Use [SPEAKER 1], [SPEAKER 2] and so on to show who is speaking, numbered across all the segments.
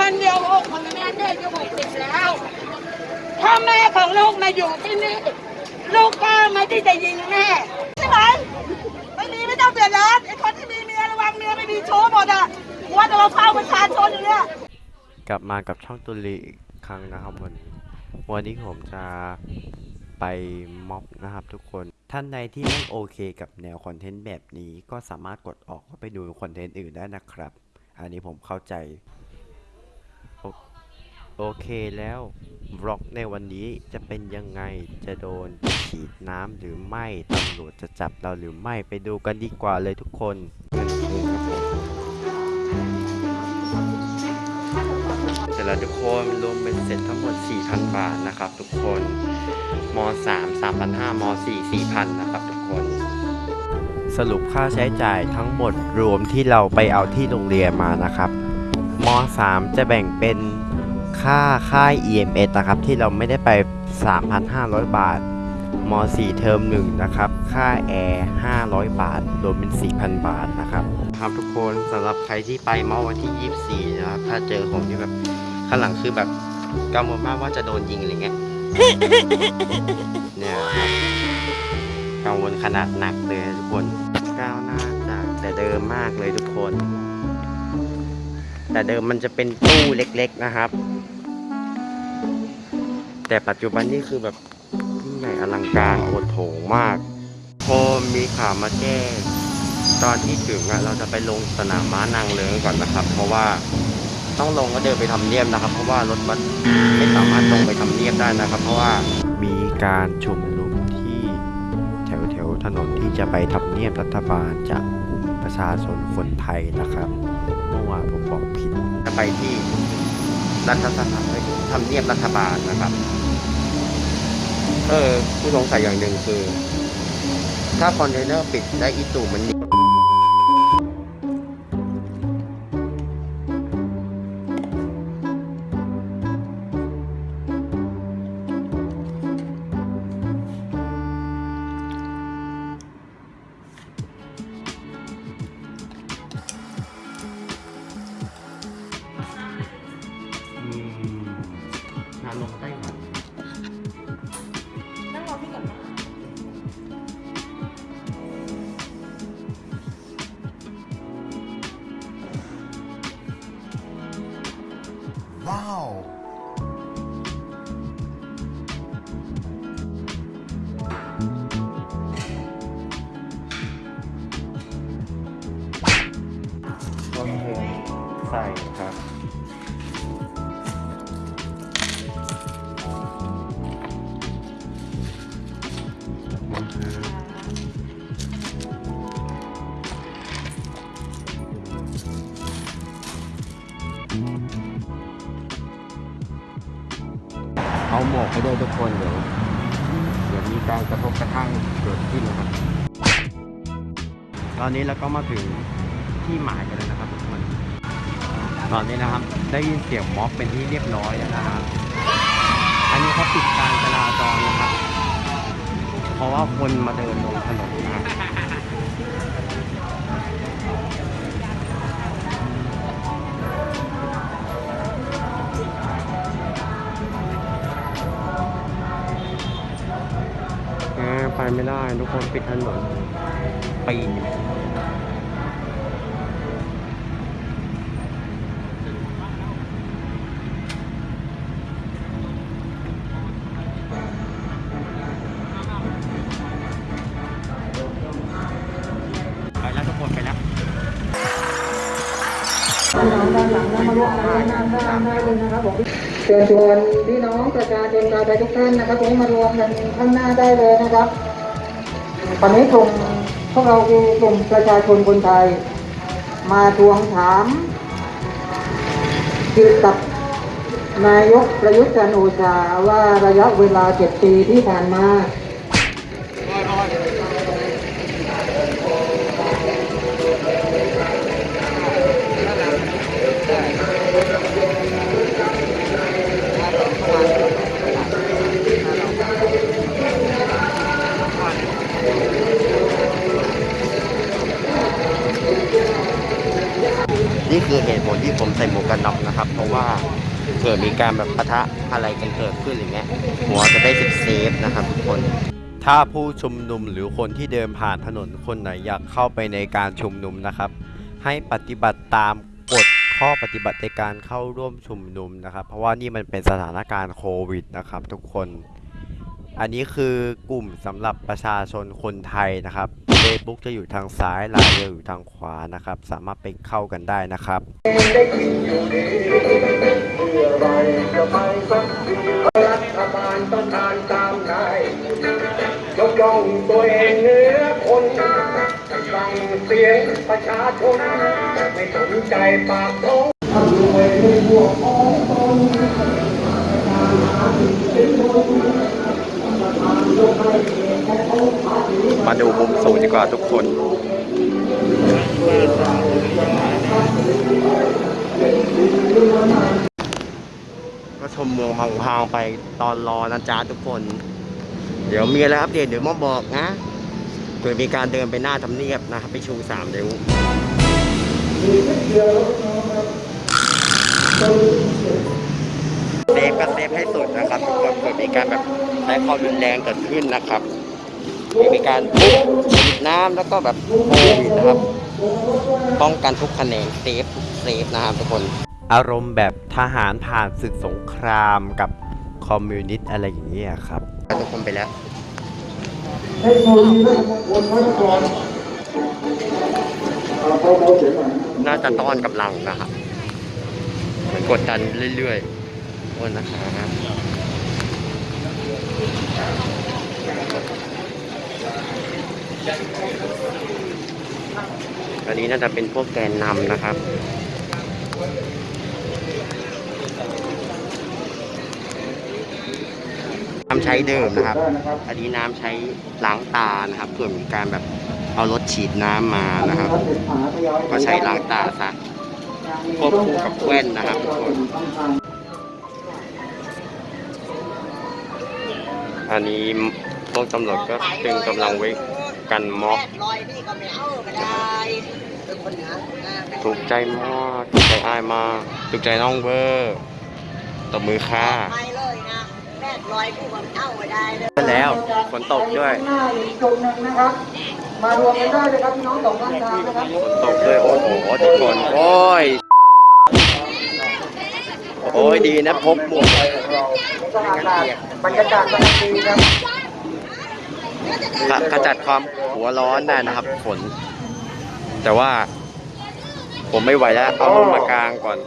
[SPEAKER 1] วันเดียวอกของแม่เด็กจะหกสิบแล้วถ้าแม่ของลูกมาอยู่ที่นี่ลูกก็ไม่ได้จะยิงแม่ใช่ไหมไม่มีไม่ต้องเดือดร้อนไอ้คนที่มีเมียระวังเมียไม่มีโชู้หมดอะว่าจะมาเฝ้าประชาชนอยู่เนี้ย
[SPEAKER 2] กลับมากับช่องตุลีอีกครั้งนะครับวันนี้วันนี้ผมจะไปม็อบนะครับทุกคนท่านใดที่ไม่โอเคกับแนวคอนเทนต์แบบนี้ก็สามารถกดออกไปดูคอนเทนต์อื่นได้นะครับ อันนี้ผมเข้าใจ โอเคแล้วบล็อกในวันนี้จะเป็นยังไงจะโดนฉีดน้ำหรือไม่ตำรวจจะจับเราหรือไม่ไปดูกันดีกว่าเลยทุกคนเงินคืนครับผมเสร็จแล้วทุกคนรวมเป็นเสร็จทั้งหมด 4,000 บาทนะครับ ทุกคนม 3 3,500ม 4 4,000 นะครับทุกคน สรุปค่าใช้จ่ายทั้งหมดรวมที่เราไปเอาที่โรงเรียนมานะครับม 3 จะแบ่งเป็น ค่าค่าย EMS นะครับ ที่เราไม่ได้ไป 3,500 บาทม 4 เทอม1นะครับ ค่าแอร์500 บาท รวมเป็น 4,000 บาทนะครับครับทุกคนสำหรับใครที่ไปเมื่อวันที่ 24 นะครับ ถ้าเจอผมที่แบบข้างหลังคือแบบกังวลมากว่าจะโดนยิงอะไรเงี้ยเนี่ยครับกังวลขนาดหนักเลยทุกคนก้าวหน้าจากแต่เดิมมากเลยทุกคน แต่เดิมมันจะเป็นตู้เล็กๆนะครับ แต่ปัจจุบันนี่คือแบบยิ่งใหญ่อลังการโอดโถงมาก พอมีข่าวมาแจ้งตอนที่ถึงอะเราจะไปลงสนามม้านางเลิงก่อนนะครับ เพราะว่าต้องลงก็เดินไปทำเนียบนะครับ เพราะว่ารถบัสไม่สามารถลงไปทำเนียบได้นะครับ เพราะว่ามีการชุมนุมที่แถวแถวๆถนนที่จะไปทำเนียบรัฐบาลจากกลุ่มประชาชนคนไทยนะครับเมื่อวานผมบอกผิดจะไปที่ รัฐสภาไปทำเนียบรัฐบาลนะครับ เออผมสงสัยอย่างหนึ่งคือ ถ้าคอนเทนเนอร์ปิดได้อีตูมัน แล้ว
[SPEAKER 1] ก็
[SPEAKER 2] มาถึงที่หมายกันแล้วนะครับทุกคน ตอนนี้นะครับ ได้ยินเสียงม็อบเป็นที่เรียบร้อย ปีเชิ
[SPEAKER 3] ญชวนพี่น้องประชาชนชาวไทยทุกท่านนะครับผมมารวมกันข้างหน้าได้เลยนะครับ วันนี้กลุ่มพวกเราคือกลุ่มประชาชนคนไทย มาทวงถามเกี่ยวกับนายกประยุทธ์จันโอชาว่าระยะเวลาเจ็ดปีที่ผ่านมา
[SPEAKER 2] การแบบปะทะอะไรกันเกิดขึ้นอย่างเงี้ยหัวจะได้เซฟนะครับทุกคนถ้าผู้ชุมนุมหรือคนที่เดินผ่านถนนคนไหนอยากเข้าไปในการชุมนุมนะครับ ให้ปฏิบัติตามกฎข้อปฏิบัติในการเข้าร่วมชุมนุมนะครับ เพราะว่านี่มันเป็นสถานการณ์โควิดนะครับ ทุกคน อันนี้คือกลุ่มสำหรับประชาชนคนไทยนะครับ Facebook จะอยู่ทางซ้ายไลน์จะอยู่ทางขวานะครับ สามารถไปเข้ากันได้นะครับ
[SPEAKER 4] ได้กินอยู่ดีเมื่อไรจปสักท้องการตามนายยกย่องตัวเองเหนือคนฟังเสียงประชาชน ไม่สนใจปากท้องทำรวยในหัวของตน
[SPEAKER 2] มาดูมุมสูงดีกว่าทุกคนก็ชมเมืองพังๆไปตอนรอนะจ๊ะทุกคน เดี๋ยวมีอะไรอัปเดตเดี๋ยวมาบอกนะเผื่อมีการเดินไปหน้าทำเนียบนะครับไปชูสามเดี๋ยว safe ก็ safe ให้สุดนะครับทุกคนเผื่อมีการแบบใช้ความรุนแรงเกิดขึ้นนะครับมีการปุ๊บฉีดน้ำแล้วก็แบบโควิดนะครับ ป้องกันทุกแขนง safe ทุก safe นะครับทุกคน อารมณ์แบบทหารผ่านศึกสงครามกับคอมมิวนิสต์อะไรอย่างเงี้ยครับทุกคนไปแล้ว
[SPEAKER 4] เทคโนโลยีและมงคลพระนครเอาเบาๆเสียงหน่อย
[SPEAKER 2] น่าจะต้อนกำลังนะครับเหมือนกดดันเรื่อยๆ โอ้นะครับอันนี้น่าจะเป็นพวกแกนนำนะครับน้ำใช้เดิมนะครับ
[SPEAKER 4] ได้นะครับ
[SPEAKER 2] อันนี้น้ำใช้ล้างตานะครับเพื่อมีการแบบเอารถฉีดน้ำมานะครับ ก็ใช้ล้างตาซะควบคู่กับแว่นนะครับทุกคน อันนี้พวกตำรวจก็ตึงกำลังไว้กันม็อบ
[SPEAKER 5] ลอยนี่ก็ไม่เอาไม่ได้เป็นคนเหนือนะเป็น
[SPEAKER 2] ถูกใจมากถูกใจอ้ายมากถูกใจน้องเวอร์ตบมือค่ะ
[SPEAKER 5] ไม่เลยนะแม่ลอยกูก็ไม่เอาไม่ได้เลย
[SPEAKER 2] แล้วฝนตกด้วย
[SPEAKER 3] ข้างหน้าอีกจุดหนึ่งนะครับมารวมกันได้เลยครับพี่น้องสองข้างทางนะครับ
[SPEAKER 2] ฝนตกด้วยโอ้โหทุกคนโอ้ย โอ้ยดีนะพบหมวก
[SPEAKER 3] สถานการณ์บรรยากาศกำลังดีครับ
[SPEAKER 2] ขจัดความหัวร้อนได้นะครับฝนแต่ว่า ผมไม่ไหวแล้ว เอาลงมากลางก่อน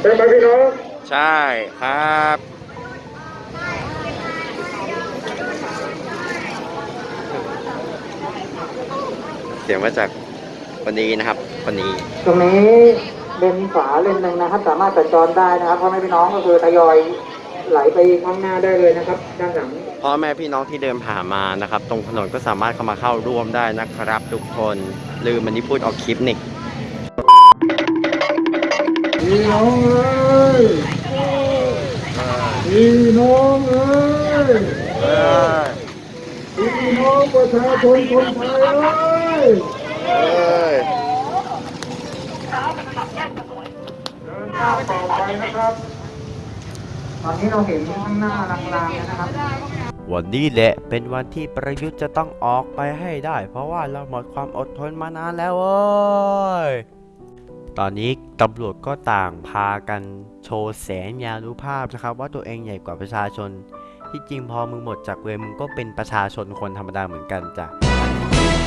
[SPEAKER 4] เป็นไหมพี่น้อง
[SPEAKER 2] ใช่ครับเสียงมาจากคนนี้นะครับคนนี้
[SPEAKER 3] ตรงนี้ เลนขวาเลนหนึ่งนะครับ สามารถสัญจรได้นะครับพ่อแม่พี่น้องก็คือทยอยไหลไปข้างหน้าได้เลยนะครับ ด้านหลัง
[SPEAKER 2] พ่อแม่พี่น้องที่เดินผ่านมานะครับ ตรงถนนก็สามารถเข้ามาเข้าร่วมได้นะครับ ทุกคนลืมมันที่พูดออกคลิปนิก
[SPEAKER 4] พี่น้องเอ้ยพี่น้องเอ้ยพี่น้องประชาชนคนไทยเอ้ย เดินหน้าต่อไปนะครับ
[SPEAKER 3] ตอนนี้เราเห็นข้างหน้าลางๆแล้วนะครับ
[SPEAKER 2] วันนี้แหละเป็นวันที่ประยุทธ์จะต้องออกไปให้ได้ เพราะว่าเราหมดความอดทนมานานแล้วเว้ยตอนนี้ตำรวจก็ต่างพากันโชว์แสนยานุภาพนะครับ ว่าตัวเองใหญ่กว่าประชาชน ที่จริงพอมึงหมดจากเวรมึงก็เป็นประชาชนคนธรรมดาเหมือนกันจ้ะ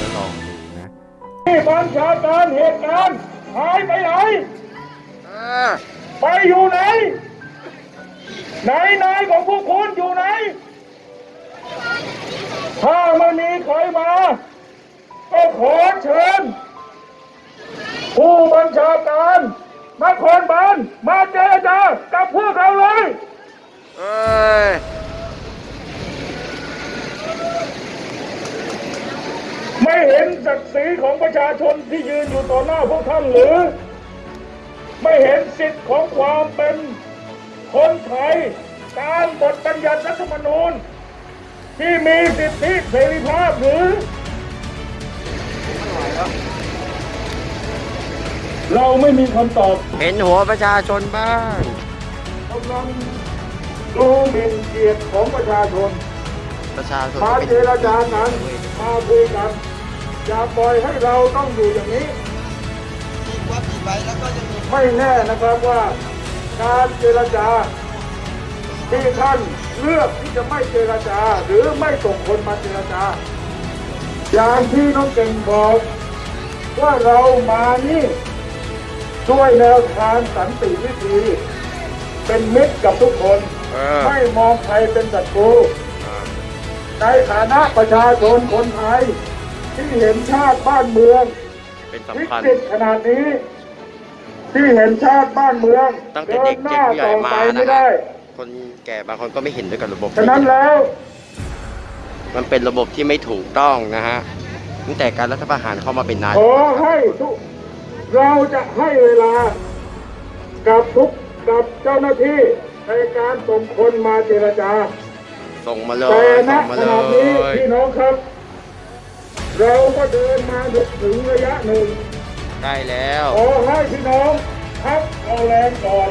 [SPEAKER 2] ก็ลองดูนะ
[SPEAKER 4] ที่บัญชาการเหตุการณ์หายไปไหน ไปอยู่ไหน ไหนนายของพวกคุณอยู่ไหน ถ้าไม่มีใครมา ก็ขอเชิญ ผู้บัญชาการนครบาลมาเจรจากับพวกเราเลย
[SPEAKER 2] เอ้ย
[SPEAKER 4] ไม่เห็นศักดิ์ศรีของประชาชนที่ยืนอยู่ต่อหน้าพวกท่านหรือ ไม่เห็นสิทธิ์ของความเป็นคนไทยตามบทบัญญัติรัฐธรรมนูญที่มีสิทธิเสรีภาพหรือ เราไม่มีคำตอบ
[SPEAKER 2] เห็นหัวประชาชนบ้าง
[SPEAKER 4] กำลังดูหมิ่นเกียรติของประชาชน
[SPEAKER 2] ประชาชน
[SPEAKER 4] มา
[SPEAKER 2] เป็น
[SPEAKER 4] เจรจากันมาคุยกันอย่าปล่อยให้เราต้องอยู่อย่างนี้ ไม่แน่นะครับว่าการเจรจาที่ท่านเลือกที่จะไม่เจรจา หรือไม่ส่งคนมาเจรจา อย่างที่น้องเก่งบอก ว่าเรามานี่ด้วยแนวทางสันติวิธี เป็นมิตรกับทุกคน
[SPEAKER 2] เออ
[SPEAKER 4] ไม่มองใครเป็นศัตรูในฐานะประชาชนคนไทยที่เห็นชาติบ้านเมือง
[SPEAKER 2] เป็น
[SPEAKER 4] วิ
[SPEAKER 2] สำคัญ
[SPEAKER 4] กฤตขนาดนี้ ที่เห็นชาติบ้านเมือง
[SPEAKER 2] ตั้งแต่
[SPEAKER 4] เดิ
[SPEAKER 2] เด็
[SPEAKER 4] น
[SPEAKER 2] ก
[SPEAKER 4] ห
[SPEAKER 2] เจ็
[SPEAKER 4] น้า
[SPEAKER 2] บผู้ใหญ่
[SPEAKER 4] ต่อ
[SPEAKER 2] มา
[SPEAKER 4] ไป
[SPEAKER 2] นะ
[SPEAKER 4] ไม่
[SPEAKER 2] ฮะ
[SPEAKER 4] ได้
[SPEAKER 2] คนแก่บางคนก็ไม่เห็นด้วยกับระบบ
[SPEAKER 4] ฉะนั้นแล้ว
[SPEAKER 2] มันเป็นระบบที่ไม่ถูกต้องนะฮะตั้งแต่การรัฐประหารเข้ามาเป็นนาย
[SPEAKER 4] ขอให้ทุกเราจะให้เวลากับทุกกับเจ้าหน้าที่ในการส่งคนมาเจรจา
[SPEAKER 2] ส่งมาเลย
[SPEAKER 4] แต่ณ
[SPEAKER 2] ส่งมา
[SPEAKER 4] ข
[SPEAKER 2] เล
[SPEAKER 4] ณะนี้
[SPEAKER 2] ย
[SPEAKER 4] พี่น้องครับ เราก็เดินมาถึงระยะหนึ่ง
[SPEAKER 2] ใกล้แล้ว
[SPEAKER 4] ขอให้พี่น้องพักเอาแรงก่อน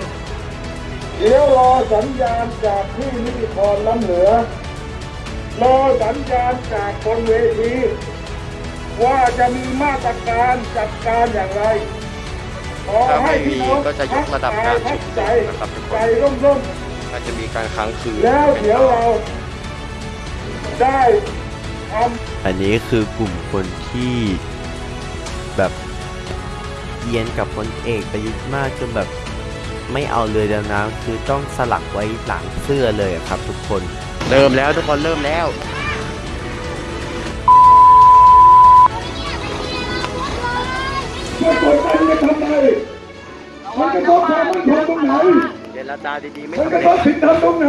[SPEAKER 4] เดี๋ยวรอสัญญาณจากที่นิติพรล้ำเหลือ รอสัญญาณจากบนเวที ว่าจะมีมาตรการจัดการอย่างไรขอให้พี่น้อง
[SPEAKER 2] ถ้าไม่มีก็จะยกระดับการชุมนุม
[SPEAKER 4] ใจ
[SPEAKER 2] นะครับทุกคน
[SPEAKER 4] ใจร่ม
[SPEAKER 2] อาจจะมีการค้างคืน
[SPEAKER 4] ๆแล้ว
[SPEAKER 2] เป็น
[SPEAKER 4] เดี๋ยว
[SPEAKER 2] ต่อ
[SPEAKER 4] เราได้ทำ
[SPEAKER 6] อันนี้คือกลุ่มคนที่แบบ เยียนกับพลเอกประยุทธ์มากจนแบบไม่เอาเรือดำน้ำคือต้องสลักไว้หลังเสื้อเลยอะครับ ทุกคน
[SPEAKER 2] เริ่มแล้วทุกคนเริ่มแล้ว
[SPEAKER 4] ไม่กดดันจะทำไมมันกระทบความมั่นคงตรงไหน
[SPEAKER 2] เจรจาดีๆไม่
[SPEAKER 4] มัน
[SPEAKER 2] สำ
[SPEAKER 4] กระ
[SPEAKER 2] เร็
[SPEAKER 4] ท
[SPEAKER 2] จ
[SPEAKER 4] บสิทธิธรรมตรงไหน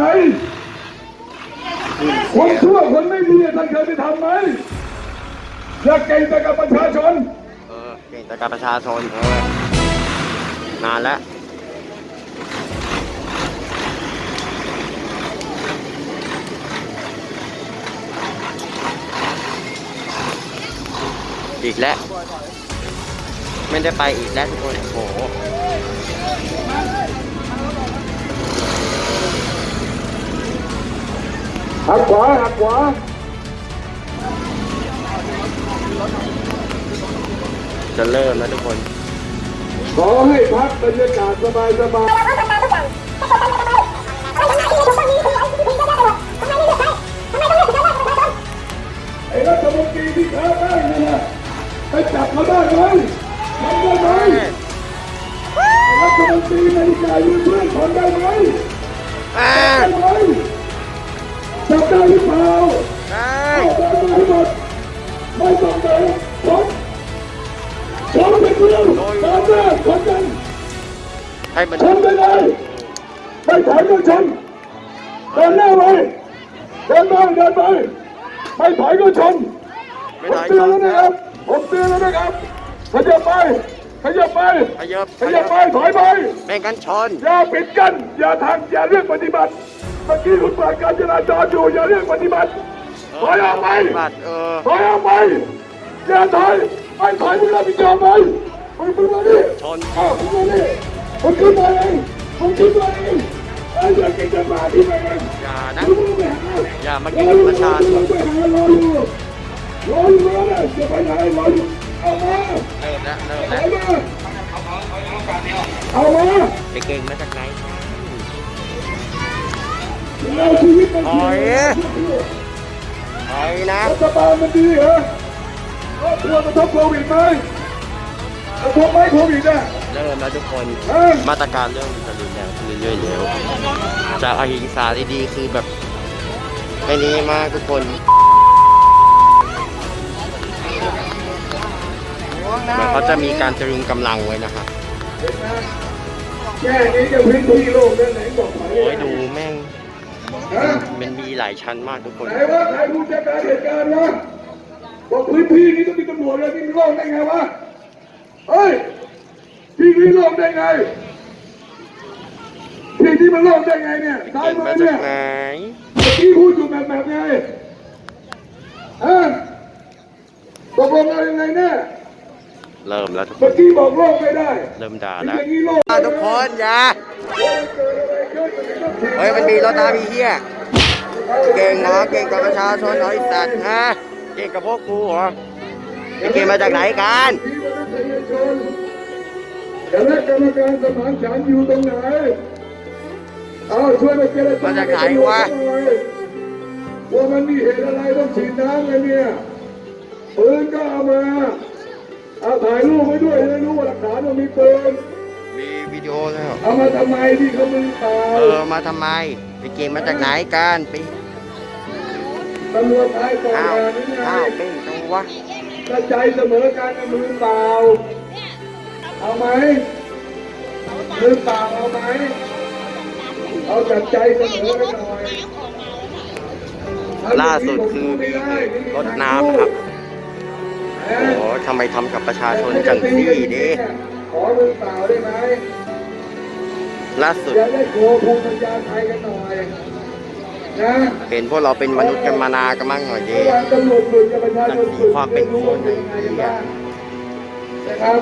[SPEAKER 4] คนชั่วคนไม่ดีท่านเคยไปทำไหมอยากเก่งแต่กับประชาชน
[SPEAKER 2] เก่งแต่กับประชาชนเออนานแล้วอีกแล้ว ไม่ได้ไปอีกแล้วทุกคนโอ้โห
[SPEAKER 4] หักขวาหักขวา
[SPEAKER 2] จะเริ่มแล้วทุกคน
[SPEAKER 4] ขอให้พักบรรยากาศสบายสบายไอ้รัฐมนตรีที่ค้าได้นี่นะไปจับเขาได้ไหมทำได้ไหมไอ้รัฐมนตรีนาฬิกายืนเพื่อนคนได้ไหม
[SPEAKER 2] อ่า
[SPEAKER 4] ได้ไหมจับได้หรือเปล่า
[SPEAKER 2] ได้
[SPEAKER 4] เอาได้ไหมหมดไม่ต้องเดิน ชนไปเพื่อนตามหน้าชนกัน
[SPEAKER 2] ให้มัน
[SPEAKER 4] ชนไปเลยไม่ถอยก็ชนเดินหน้าไปเดินไปเดินไปไม่ถอยก็ชนผม
[SPEAKER 2] ได้
[SPEAKER 4] เตือนแล้วนะครับผมเตือนแล้วนะครับขยับไปขยับไป
[SPEAKER 2] ขยับ
[SPEAKER 4] ขยับไปถอยไป
[SPEAKER 2] ไม่งกันชน
[SPEAKER 4] อย่าปิดกันอย่าทางอย่าเรียกปฏิบัติเมื่อกี้คุณเปิดการจราจรอยู่อย่าเรียกปฏิบัติถอยออกไป
[SPEAKER 2] บัตรเออ
[SPEAKER 4] ถอยออกไปอย่าถอย ไม่ถอยมึงรับผิดชอบไหมมึงมึงมาดิ
[SPEAKER 2] ชน
[SPEAKER 4] อ้าวมึงมาดิมึงขึ้นมาเองมึงขึ้นมาเองไอ้เด็กเก่งจะมาที่ไหนกัน
[SPEAKER 2] อย่านะ
[SPEAKER 4] มึงมึงไปหา
[SPEAKER 2] อย่ามากินประชาชน
[SPEAKER 4] ไปหารออยู่รออยู่รอเลยจะไปไหนรออยู่เอามา
[SPEAKER 2] เริ่มแล้วเริ่ม
[SPEAKER 4] เอา
[SPEAKER 2] แล้ว
[SPEAKER 4] มาเอามา
[SPEAKER 2] ไปเก่งมาจากไหน
[SPEAKER 4] เราชีวิตมัน
[SPEAKER 2] ถอยถอยนะ
[SPEAKER 4] รัฐบาลมันดีเหรอ ครอบครัวกระทบโควิดไหมกระทบไหมโควิดอะ
[SPEAKER 2] เริ่มแล้วทุกคนมาตรการเริ่มจะรุนแรงขึ้นเรื่อยๆแล้วจากอหิงสาดีๆคือแบบไม่นี้มากทุกคนเหมือนเขาจะมีการตรึงกำลังไว้นะครับ
[SPEAKER 4] แค่นี้จะพื้นที่โลกได้ไหนบอกไป
[SPEAKER 2] โอ้ยดูแม่งมันมีหลายชั้นมากทุกคน
[SPEAKER 4] ไหนว่าใครผู้จัดการเหตุการณ์วะ บอกพื้นที่นี้ต้องมีตำรวจเลยนี่มันโล่งได้ไงวะเฮ้ยที่นี้โล่งได้ไงที่ที่มันโล่งได้ไงเนี่ยซ้าย
[SPEAKER 2] เก่ง
[SPEAKER 4] มื
[SPEAKER 2] มา
[SPEAKER 4] อ
[SPEAKER 2] จา
[SPEAKER 4] เนี่
[SPEAKER 2] ก
[SPEAKER 4] ย
[SPEAKER 2] ไหน
[SPEAKER 4] เมื่อกี้พูดอยู่แบบแบบไงฮะตกลงเรายังไงเนี่ย
[SPEAKER 2] เริ่มแล้วทุกค
[SPEAKER 7] เมื่อนกี้บอกโลกไม่ได้
[SPEAKER 2] เริ่มด่า
[SPEAKER 7] อ
[SPEAKER 2] แล้ว
[SPEAKER 7] ย่างนี้โลก
[SPEAKER 2] ทุกคนอย่าเฮ้ยมันมีรถน้ำมีเฮียเก่งเหรอเก่งกับประชาชนเหรอไอ้สัตว์ฮะ เก่งกับพวกกูเหรอไอ้เก่งมาจากไหนกัน
[SPEAKER 7] ที่มนุษยชนคณะกรรมการสมานฉันท์อยู่ตรงไหนเอาช่วยมาเจรจา
[SPEAKER 2] มาจากไหนวะ
[SPEAKER 7] หน่อยว่ามันมีเหตุอะไรต้องฉีดน้ำกันเนี่ยปืนก็เอามาเอาถ่ายรูปไว้ด้วยจะได้รู้ว่าหลักฐานว่ามีปืน
[SPEAKER 2] มีวิดีโอแล้ว
[SPEAKER 7] เอามาทำไมที่เขามือเปล่า
[SPEAKER 2] เออมาทำไม ไปเก่งมาจากไหนกันไป
[SPEAKER 7] ตำรวจไทยก่อน
[SPEAKER 2] อ้าว
[SPEAKER 7] งานนี้ไง
[SPEAKER 2] อ้าวเก่งจังวะ
[SPEAKER 7] กระจายเสมอการกับมือเปล่า เอาไหมมือเปล่าเอาไหมเอาจัดใจเสมอกันหน่อย
[SPEAKER 2] ล่าสุดคือมีรถน้ำครับโอ้โหทำไมทำกับประชาชนจังซี่ดิ
[SPEAKER 7] ขอมือเปล่าได้ไหม
[SPEAKER 2] ล่าสุด
[SPEAKER 7] อย่าได้โกภูมิปัญญาไทยกันหน่อยนะ
[SPEAKER 2] เห็นพวกเราเป็นมนุษย์กันมานานกันมั่งหน่อยดิ
[SPEAKER 7] เมื่อวานตำรวจฝึกกับประชาชนฝึก
[SPEAKER 2] ความเป็นคน
[SPEAKER 7] ไม่รู้ว่าเป็นยังไงกันบ้างนะครับ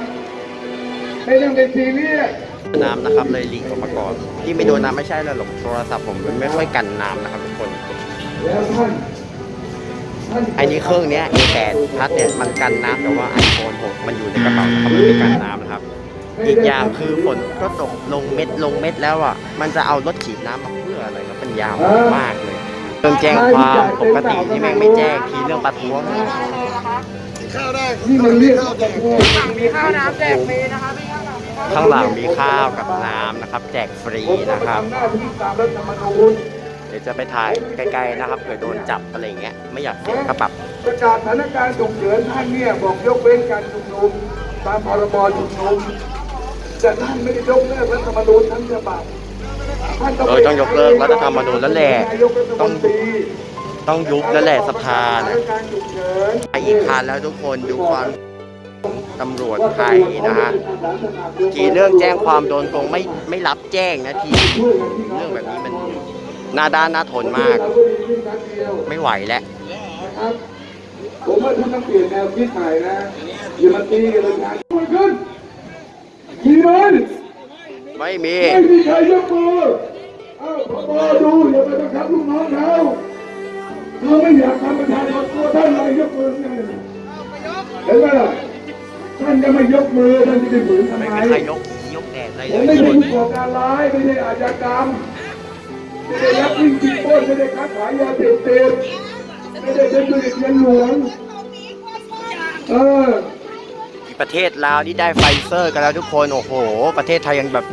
[SPEAKER 7] ไม่ต้องเป็นซีเรียส
[SPEAKER 2] น้ำนะครับเลยลีกออกมาก่อนที่ไม่โดนน้ำไม่ใช่แล้วหรอกโทรศัพท์ผมมันไม่ค่อยกันน้ำนะครับทุกคน
[SPEAKER 7] แล้วท่านท่าน
[SPEAKER 2] ไอ้นี้เครื่องเนี้ย A8 พัดเนี่ยมันกันน้ำแต่ว่า iPhone 6มันอยู่ในกระเป๋านะครับมันไม่กันน้ำนะครับ อีกอย่างคือฝนก็ตกลงเม็ดลงเม็ดแล้วอะมันจะเอารถฉีดน้ำมาเพื่ออะไรครับ มันยาวมากเลยเรื่องแจ้งความปกติที่แม่งไม่แจ้งทีเรื่องประท้วง
[SPEAKER 7] นี่มันเรียกว่าประท้วง
[SPEAKER 5] มีข้าวน้ำแจกฟรีนะคะพี่ข้าวน้ำ
[SPEAKER 2] ข้างหลังมีข้าวกับน้ำนะครับ แจกฟรี
[SPEAKER 7] ผมก็
[SPEAKER 2] นะครับ
[SPEAKER 7] ทำหน้าที่ตามรัฐธรรมนูญ
[SPEAKER 2] เดี๋ยวจะไปถ่ายใกล้ๆนะครับเผื่อโดนจับอะไรอย่างเงี้ยไม่อยากเสียค่าปรับ
[SPEAKER 7] ประกาศสถานการณ์ฉุกเฉินท่านเนี่ยบอกยกเว้นการชุมนุมตามพรบชุมนุมแต่ท่านไม่ได้ยกเลิกรัฐธรรมนูญทั้งฉบับท่าน
[SPEAKER 2] เออต้องยกเลิกรัฐธรรมนูญแล้วแหละ
[SPEAKER 7] นายกรัฐมนตรี
[SPEAKER 2] ต้องยุบแล้วแหละสภา
[SPEAKER 7] นะการณ์ฉุกเฉิน
[SPEAKER 2] ไปอีกคันแล้วทุกคนดูความตำรวจไทยนะฮะที่เรื่องแจ้งความโดนตรงไม่ไม่รับแจ้งนะทีเรื่องแบบนี้มันหน้าด้านหน้าทนมาก ไม่ไหวแล้ว
[SPEAKER 7] ผมว่าท่านต้องเปลี่ยนแนวคิดใหม่นะอย่ามาตีกันเลยนะขึ้นขี่มัน
[SPEAKER 2] ไม่มี
[SPEAKER 7] ไม่มีใครยกมือเอ้าพอดูอย่าไปบังคับลูกน้องเขาเขาไม่อยากทำประชาชนตัวท่านเลยยกมือไงเห็นไหมล่ะท่านจะไม่ยกมือท่านจะไปฝืนทำ
[SPEAKER 2] ไม่
[SPEAKER 7] ไม
[SPEAKER 2] มีใครยกยกแดดอะไร
[SPEAKER 7] ผม
[SPEAKER 2] เล
[SPEAKER 7] ไม่
[SPEAKER 2] ย
[SPEAKER 7] ใช่ผู้ก่อการร้ายไม่ใช่อาชญากรรมไม่ได้ยักยิ่งจิงปล้นไม่ได้ค้าขายยาเสพติดไม่ได้เป็นธุรกิจเงินหลวงเออ
[SPEAKER 2] ที่ ประเทศลาวนี่ได้ไฟเซอร์กันแล้วทุกคนโอ้โห ประเทศไทยยังแบบ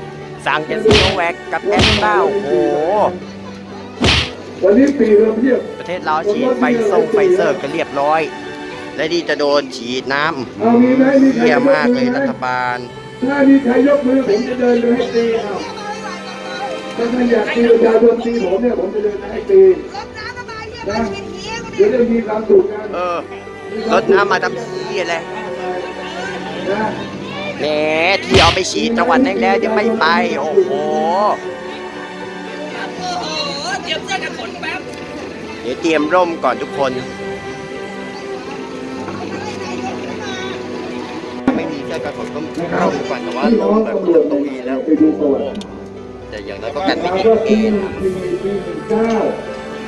[SPEAKER 2] สั่งเจนซีโนแวคกับแอสตราโอ้โห
[SPEAKER 7] วันนี้ปีเราเพียบ
[SPEAKER 2] ประเทศลาวฉีดไฟส่งไฟเซอร์กันเรียบร้อย และนี่จะโดนฉีดน้ำ
[SPEAKER 7] เอามีไหมมีใคร
[SPEAKER 2] เยี่ย
[SPEAKER 7] ยก
[SPEAKER 2] มาก
[SPEAKER 7] มื
[SPEAKER 2] เล
[SPEAKER 7] อยไหม
[SPEAKER 2] รัฐบาล
[SPEAKER 7] ถ้ามีใครยกมือผมจะเดินไปให้ตีเอาถ้าท่านอยากตีประชาชนตีผมเนี่ยผมจะเดินไปให้ตีนะเดี๋ยวจะมีความสุขกัน
[SPEAKER 2] เออรถน้ำมาทำขี้อะไร
[SPEAKER 7] นะ
[SPEAKER 2] แหมที่เอาไปฉีดจังหวัดแรกๆยังไม่ไป โอ้โห
[SPEAKER 5] เดี๋ยวเจอกันแป๊บ
[SPEAKER 2] เดี๋ยวเตรียมร่มก่อนทุกคน ไม่มีเสื้อกันฝนก็ร่มก่อนแต่ว่าร่ม
[SPEAKER 7] ง
[SPEAKER 2] แบบ
[SPEAKER 7] ตำรวจ
[SPEAKER 2] ตรงนี้แล้ว
[SPEAKER 7] ไปดูประวัติ
[SPEAKER 2] แต่อย่างนั้นก็กันไม่ติดเกณฑ์
[SPEAKER 7] ปีปีหนึ่ง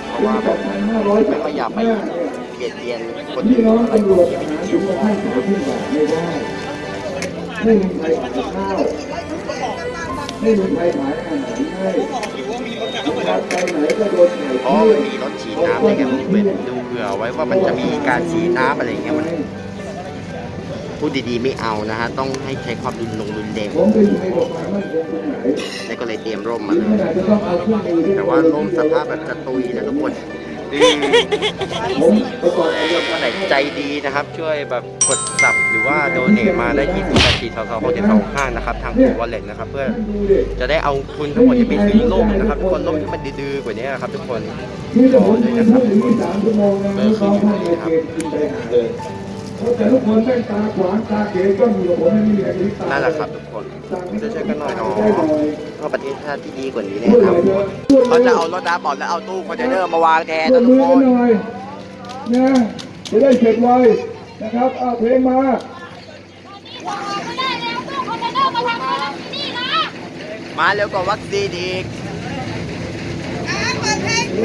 [SPEAKER 7] เพ
[SPEAKER 2] ราะว่า
[SPEAKER 7] สอง
[SPEAKER 2] ไม่
[SPEAKER 7] สาม
[SPEAKER 2] ค่อยอยากไป
[SPEAKER 7] ห้าเนี่ย
[SPEAKER 2] เบียดเบียนคน
[SPEAKER 7] พี่
[SPEAKER 2] อื่น
[SPEAKER 7] น้อง
[SPEAKER 2] อะไร
[SPEAKER 7] ตำรวจทหารถึงมาให้ขายที่บาทไม่ได้ ไม่มีใครขายข้าวไม่มีใครขายอาหารให้นะครับไปไหนก็โดนถ่
[SPEAKER 2] เพราะ
[SPEAKER 7] ที่
[SPEAKER 2] มันมีรถฉีดน้ำอะไรกันผมเป็นดูเผื่อไว้ว่ามันจะมีการฉีดน้ำอะไรเงี้ยมันพูดดีๆไม่เอานะฮะ ต้องให้ใช้ความรุนแรงรุนแรง
[SPEAKER 7] ผมเด่นน
[SPEAKER 2] แล้วก็เลยเตรียมร่มมาเล
[SPEAKER 7] ข
[SPEAKER 2] ย
[SPEAKER 7] นาดจะต้องเอาเครื่องมือที่
[SPEAKER 2] แต่ว่าร่มสภาพแบบจะตุยนะทุกคน อืม
[SPEAKER 7] ผมประกอบกับ
[SPEAKER 2] ท่านไหนใจดีนะครับ ช่วยแบบกดสับหรือว่าโดเนทมาได้ที่ศูนย์แปดสี่สองสองหกเจ็ดสองห้านะครับทางวอลเล็ตนะครับ เพื่อจะได้เอาทุนทั้งหมดที่ไปซื้อโลกนะครับทุกคนโลกที่มันดื้อกว่านี้นะครับ ทุกคน
[SPEAKER 7] ขอเลยนพูดอย่างนี้สามชั่วโมงนะไม่ต้องท่นเลยเกณฑ์กินะครับ น่า
[SPEAKER 2] รักแหละครับทุกคนจะช่วยกันหน่อยเนาะเพราะประเทศชาติที่ดีกว่านี้แน่ครับ
[SPEAKER 7] เขา
[SPEAKER 2] จะเอารถดาบอดแล้วเอาตู้คอนเทนเนอร์มาวางแทนทุกค
[SPEAKER 7] น
[SPEAKER 2] นะ
[SPEAKER 7] จะได้เสร็จไวนะครับเอาเพลงมา
[SPEAKER 2] มาเร็วกว่าวัคซีนอีก ต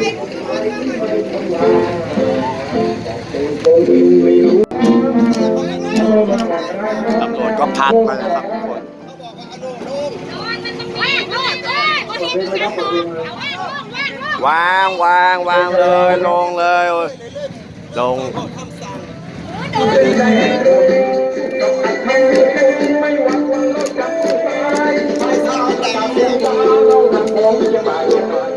[SPEAKER 2] ำรวจก็พักมาแล้วครับทุกคนวางวางวางเลยลงเลยโอ้ยลงจะอยู่ม็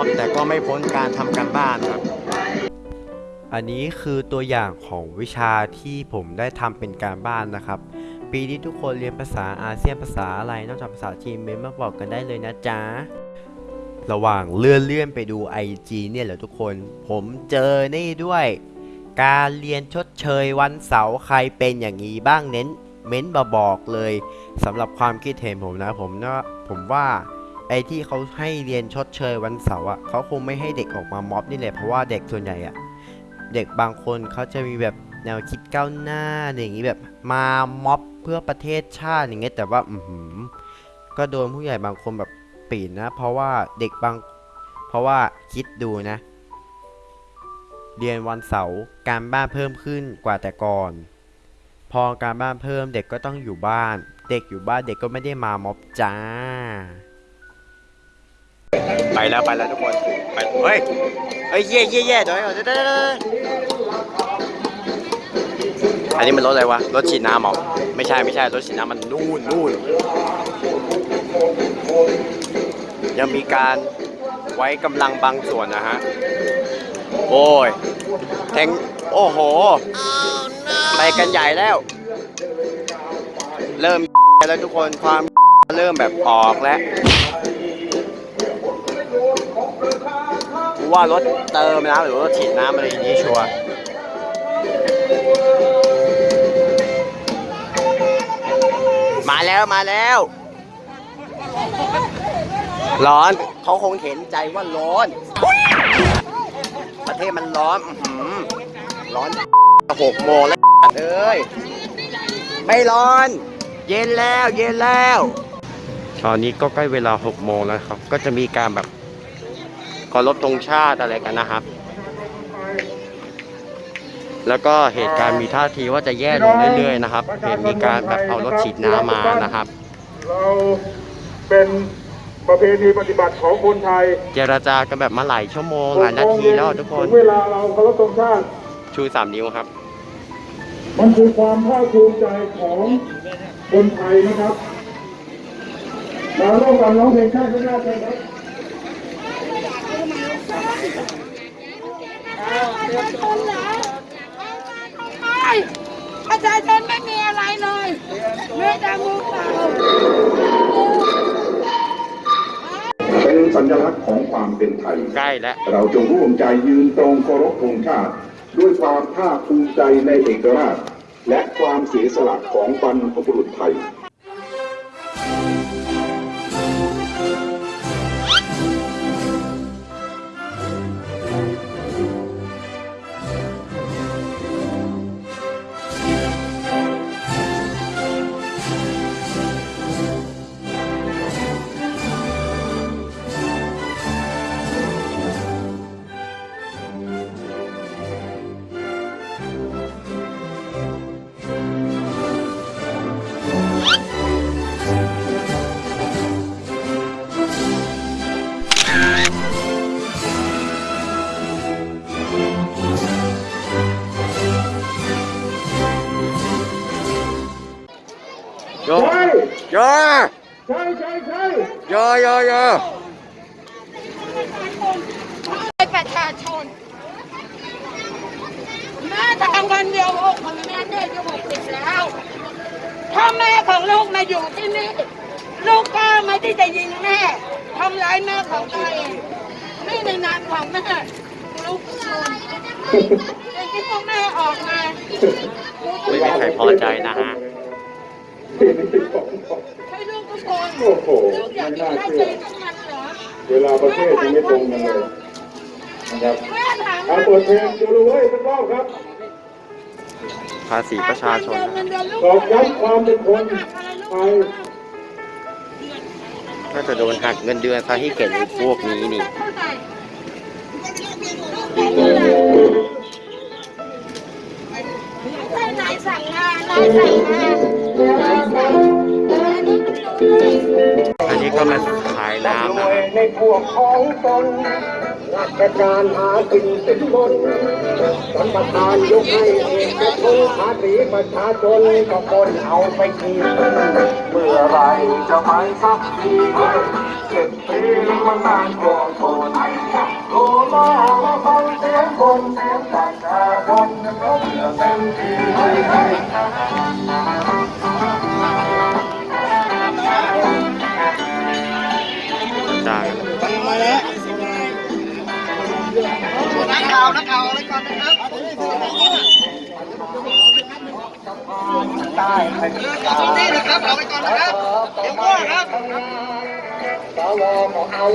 [SPEAKER 2] อบแต่ก็ไม่พ้นการทำการบ้านครับ
[SPEAKER 6] อันนี้คือตัวอย่างของวิชาที่ผมได้ทำเป็นการบ้านนะครับ ปีนี้ทุกคนเรียนภาษาอาเซียนภาษาอะไรนอกจากภาษาจีนเมนมาบอกกันได้เลยนะจ๊ะระหว่างเลื่อนเลื่อนไปดู IG เนี่ยแหละทุกคน ผมเจอนี่ด้วย การเรียนชดเชยวันเสาร์ใครเป็นอย่างนี้บ้างเน้นเม้นมาบอกเลยสำหรับความคิดเห็นผมนะผมนะผมว่า ไอที่เขาให้เรียนชดเชยวันเสาร์อะเขาคงไม่ให้เด็กออกมาม็อบนี่แหละเพราะว่าเด็กส่วนใหญ่อะเด็กบางคนเขาจะมีแบบแนวคิดก้าวหน้าอย่างนี้แบบมาม็อบเพื่อประเทศชาติอย่างเงี้ยแต่ว่าอืก็โดนผู้ใหญ่บางคนแบบปีนนะ เพราะว่าเด็กบาง เพราะว่าคิดดูนะ เรียนวันเสาร์การบ้านเพิ่มขึ้นกว่าแต่ก่อน พอการบ้านเพิ่มเด็กก็ต้องอยู่บ้าน เด็กอยู่บ้านเด็กก็ไม่ได้มาม็อบจ้า
[SPEAKER 2] ไปแล้วไปแล้วทุกคนไปเฮ้ยเฮ้ยเย่เย่เย่เดี๋ยวเดี๋ยวเดี๋ยวเดี๋ยวอันนี้มันรถอะไรวะรถฉีดน้ำเหรอไม่ใช่ไม่ใช่รถฉีดน้ำมันนู่นนู่นยังมีการไว้กำลังบางส่วนนะฮะโอ้ยแทงโอ้โหไปกันใหญ่แล้ว เริ่มแล้วทุกคนความเริ่มแบบออกแล้ว ว่ารถเติมน้ำหรือว่ารถฉีดน้ำอะไรอย่างนี้ชัวร์มาแล้วมาแล้ว ร้อนเขาคงเห็นใจว่าร้อน ประเทศมันร้อนร้อนหกโมงแล้วเอ้ยไม่ร้อน เย็นแล้วเย็นแล้ว ตอนนี้ก็ใกล้เวลา6โมงแล้วครับ ก็จะมีการแบบ เคารพธงชาติอะไรกันนะครับ แล้วก็เหตุการณ์มีท่าทีว่าจะแย่ลงเรื่อยๆนะครับ เห็นมีการแบบเอารถฉีดน้ำมานะครับ
[SPEAKER 4] เราเป็นประเพณีปฏิบัติของคนไทย
[SPEAKER 2] เจรจากันแบบมาหลายชั่วโมงหลายนาทีแล้วทุกคน
[SPEAKER 4] ถึงเวลาเราเคารพธงชาติ
[SPEAKER 2] ชูสามนิ้วครับ
[SPEAKER 4] มันคือความภาคภูมิใจของคนไทยนะครับมาร่วมกันร้องเพลงชาติด้วย กันครับ
[SPEAKER 8] ประชาชนไม่มีอะไรเลยมีแต่มือเปล่า
[SPEAKER 4] เป็นสัญลักษณ์ของความเป็นไทย
[SPEAKER 2] ใกล้แล้ว
[SPEAKER 4] เราจงร่วมใจยืนตรงเคารพธงชาติ ด้วยความภาคภูมิใจในเอกราช และความเสียสละของบรรพบุรุษไทย
[SPEAKER 2] โเดื
[SPEAKER 8] อน
[SPEAKER 2] ซะให้เก่งพวกนี้นี่
[SPEAKER 1] นายสั่งงานนายสั่งงานนายสั่งอัน นี้
[SPEAKER 2] ก็มาขายน้ำ
[SPEAKER 7] ร
[SPEAKER 2] นะ
[SPEAKER 7] วย
[SPEAKER 2] ครับ
[SPEAKER 7] ในพวกของตนราชการหากินสินบนสัมปทานยกให้เอกชนภาษีประชาชนก็คนเอาไปกินเมื่อไรจะไปสักทีเจ็ดปีมันนานกว่าทนโทรมาฟังเสียงคนเสียงประชาชนเขาเพื่อเต็มที่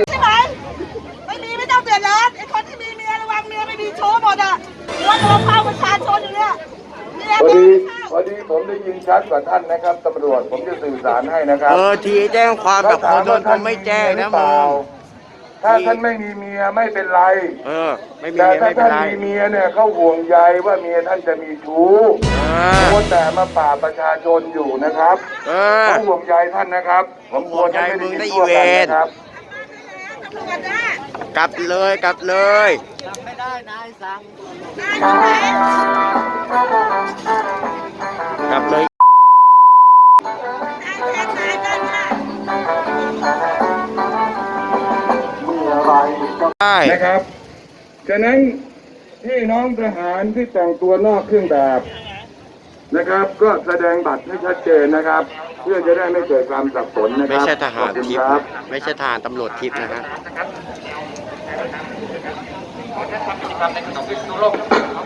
[SPEAKER 1] ใช่ไหมไม่มีไม่ต้องเดือดร้อนไอ้คนที่มีเมียระวังเมียไม่มีโชว์หมดอะหัวโดนเผาประชาชนอยู่เนี่ย
[SPEAKER 7] พอ
[SPEAKER 1] โด
[SPEAKER 7] ดี
[SPEAKER 1] นเข้า
[SPEAKER 7] พอดีผมได้ยินชัดกว่าท่านนะครับตำรวจผมจะสื่อสารให้นะครับ
[SPEAKER 2] เออทีแจ้งความกับคนโดนเขาไม่แจ้งนะมึ
[SPEAKER 7] ล่าง ถ้าท่านไม่มีเมียไม่เป็นไร
[SPEAKER 2] เออ ไม่มี
[SPEAKER 7] แต่
[SPEAKER 2] เมีย
[SPEAKER 7] ถ้า
[SPEAKER 2] ไม่เป็น
[SPEAKER 7] ท่าน
[SPEAKER 2] ไร
[SPEAKER 7] มีเมียเนี่ยเขาห่วงใยว่าเมียท่านจะมีชู้
[SPEAKER 2] เออ
[SPEAKER 7] โคแต่มาป่าบประชาชนอยู่นะครับ
[SPEAKER 2] เออ
[SPEAKER 7] เขาห่วงใยท่านนะครับ ผมกลัวท่านไม่ได้ยินทั่ว
[SPEAKER 2] ห่วงใยมึงได้
[SPEAKER 7] กัน
[SPEAKER 2] อีเวน
[SPEAKER 7] นะครับ
[SPEAKER 1] ตำรวจนะ
[SPEAKER 2] กลับเลยกลับเลย กลับเลย
[SPEAKER 1] นา ยแจ้งนายกันค่ะ
[SPEAKER 2] ได้
[SPEAKER 7] นะครับ ฉะนั้นพี่น้องทหารที่แต่งตัวนอกเครื่องแบบนะครับ ก็แสดงบัตรให้ชัดเจนนะครับ เพื่อจะได้ไม่เกิดความสับสนนะค
[SPEAKER 2] ไม่
[SPEAKER 7] รับ
[SPEAKER 2] ใช่ทหาร
[SPEAKER 7] ขอบคุณ
[SPEAKER 2] ทิพ
[SPEAKER 7] ค
[SPEAKER 2] ย์
[SPEAKER 7] รับ
[SPEAKER 2] นะไม่ใช่ทหารตำรวจทิพย์นะฮะ
[SPEAKER 7] เ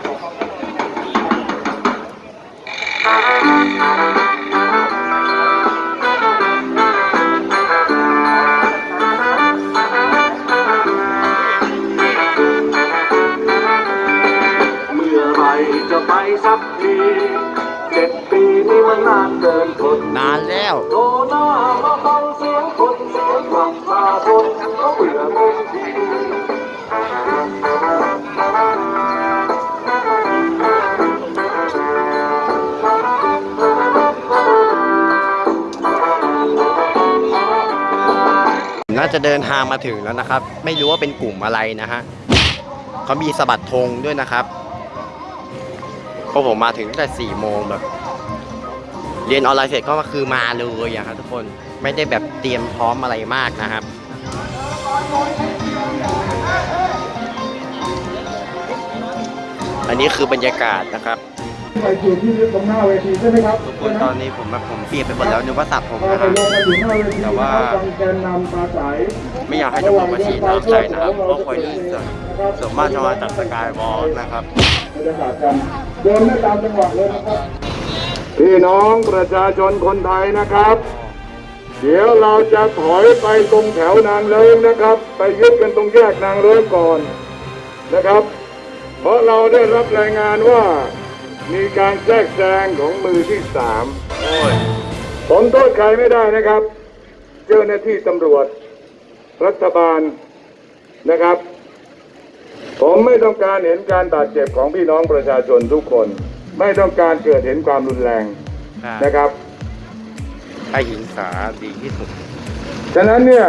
[SPEAKER 7] เดิ
[SPEAKER 2] นทางมาถึงแล้วนะครับ ไม่รู้ว่าเป็นกลุ่มอะไรนะฮะเขามีสะบัดธงด้วยนะครับเพราะผมมาถึงตั้งแต่สี่โมงแบบ เรียนออนไลน์เสร็จก็คือมาเลยอะครับทุกคนไม่ได้แบบเตรียมพร้อมอะไรมากนะครับอันนี้คือบรรยากาศนะครับ
[SPEAKER 7] ไปอยู่ที่ตรงหน้าเวทีใช่ไหมครับ
[SPEAKER 2] ทุกคนตอนนี้ผมแบบผมเปลี่ยนไปหมดแล้วนึกว่าตัดผม
[SPEAKER 7] พอ
[SPEAKER 2] นะ
[SPEAKER 7] ไป
[SPEAKER 2] ฮะ
[SPEAKER 7] ลงมาถึงหน้าเวที
[SPEAKER 2] แต่ว่า
[SPEAKER 7] ฟังแกนนำปราศัย
[SPEAKER 2] ไม่อยากให้ตำรวจมาฉีดน้ำใส่นะครับเพราะคอยลื่นส่วนส่วนมากจะมาจากสกายวอล์กนะครับ
[SPEAKER 7] บรรยากาศกันเดินไม่ตามจังหวะเลยนะครับพี่น้องประชาชนคนไทยนะครับ เดี๋ยวเราจะถอยไปตรงแถวนางเลิงนะครับ ไปยึดกันตรงแยกนางเลิงก่อนนะครับ เพราะเราได้รับรายงานว่า มีการแทรกแซงของมือที่สาม
[SPEAKER 2] โอ้ย
[SPEAKER 7] ผมโทษใครไม่ได้นะครับ เจ้าหน้าที่ตำรวจ รัฐบาลนะครับ ผมไม่ต้องการเห็นการบาดเจ็บของพี่น้องประชาชนทุกคน ไม่ต้องการเกิดเห็นความรุนแรงนะครับ
[SPEAKER 2] ให้หิงสาดีที่สุด
[SPEAKER 7] ฉะนั้นเนี่ย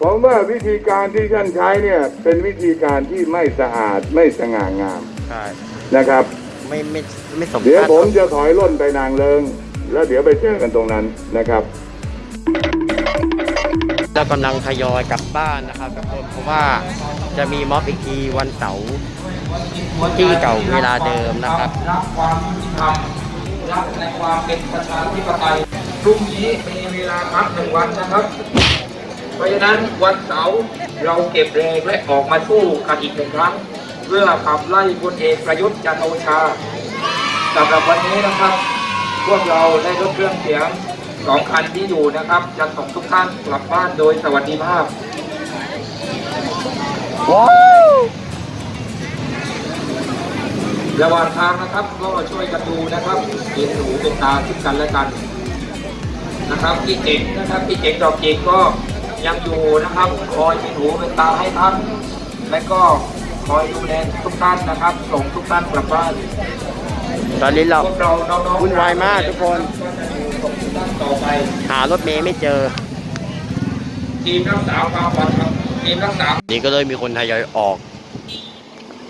[SPEAKER 7] ผมว่าวิธีการที่ท่านใช้เนี่ยเป็นวิธีการที่ไม่สะอาดไม่สง่างาม
[SPEAKER 2] ใช่
[SPEAKER 7] นะครับ
[SPEAKER 2] ไม่ไม่ไม่สม
[SPEAKER 7] เดี๋ยว
[SPEAKER 2] ชาติ
[SPEAKER 7] ผมจะถอยร่นไปนางเลิง แล้วเดี๋ยวไปเจอกันตรงนั้นนะครับ
[SPEAKER 2] เรากำลังทยอยกลับบ้านนะครับทุกคนเพราะว่าจะมีม็อบอีกทีวันเสาร์ที่เก่าเวลาเดิมนะครับ
[SPEAKER 9] รักความยุติธรรมรักในความเป็นประชาธิปไตยพรุ่งนี้มีเวลาพักหนึ่งวันนะครับ เพราะฉะนั้นวันเสาร์เราเก็บแรงและออกมาสู้กันอีกหนึ่งครั้ง เพื่อขับไล่พลเอกประยุทธ์จันทร์โอชาสำหรับวันนี้นะครับ พวกเราได้ลดเครื่องเสียงสองคันที่อยู่นะครับจะส่งทุกท่านกลับบ้านโดยสวัสดิภาพ
[SPEAKER 2] ว้าว
[SPEAKER 9] ระหว่างทางนะครับก็ช่วยกันดูนะครับเป็นหูเป็นตาซึ่งกันและกันนะครับพี่เจ๋งนะครับพี่เจ๋งดอกเจ๋งก็ยังอยู่นะครับคอยเป็นหูเป็นตาให้ท่านและก็ คอยดูแลทุกท่านนะครับ ส่งทุกท่านกลับบ้าน
[SPEAKER 2] ตอนนี้เรา
[SPEAKER 9] พวกเราน้องๆ
[SPEAKER 2] วุ่นวายมากทุกคน
[SPEAKER 9] ส่งทุกท่านต่อไป
[SPEAKER 2] หารถเมย์ไม่เจอ
[SPEAKER 9] ทีมรักษาความปลอดภัยทีมรักษา
[SPEAKER 2] นี่ก็เลยมีคนทยอยออก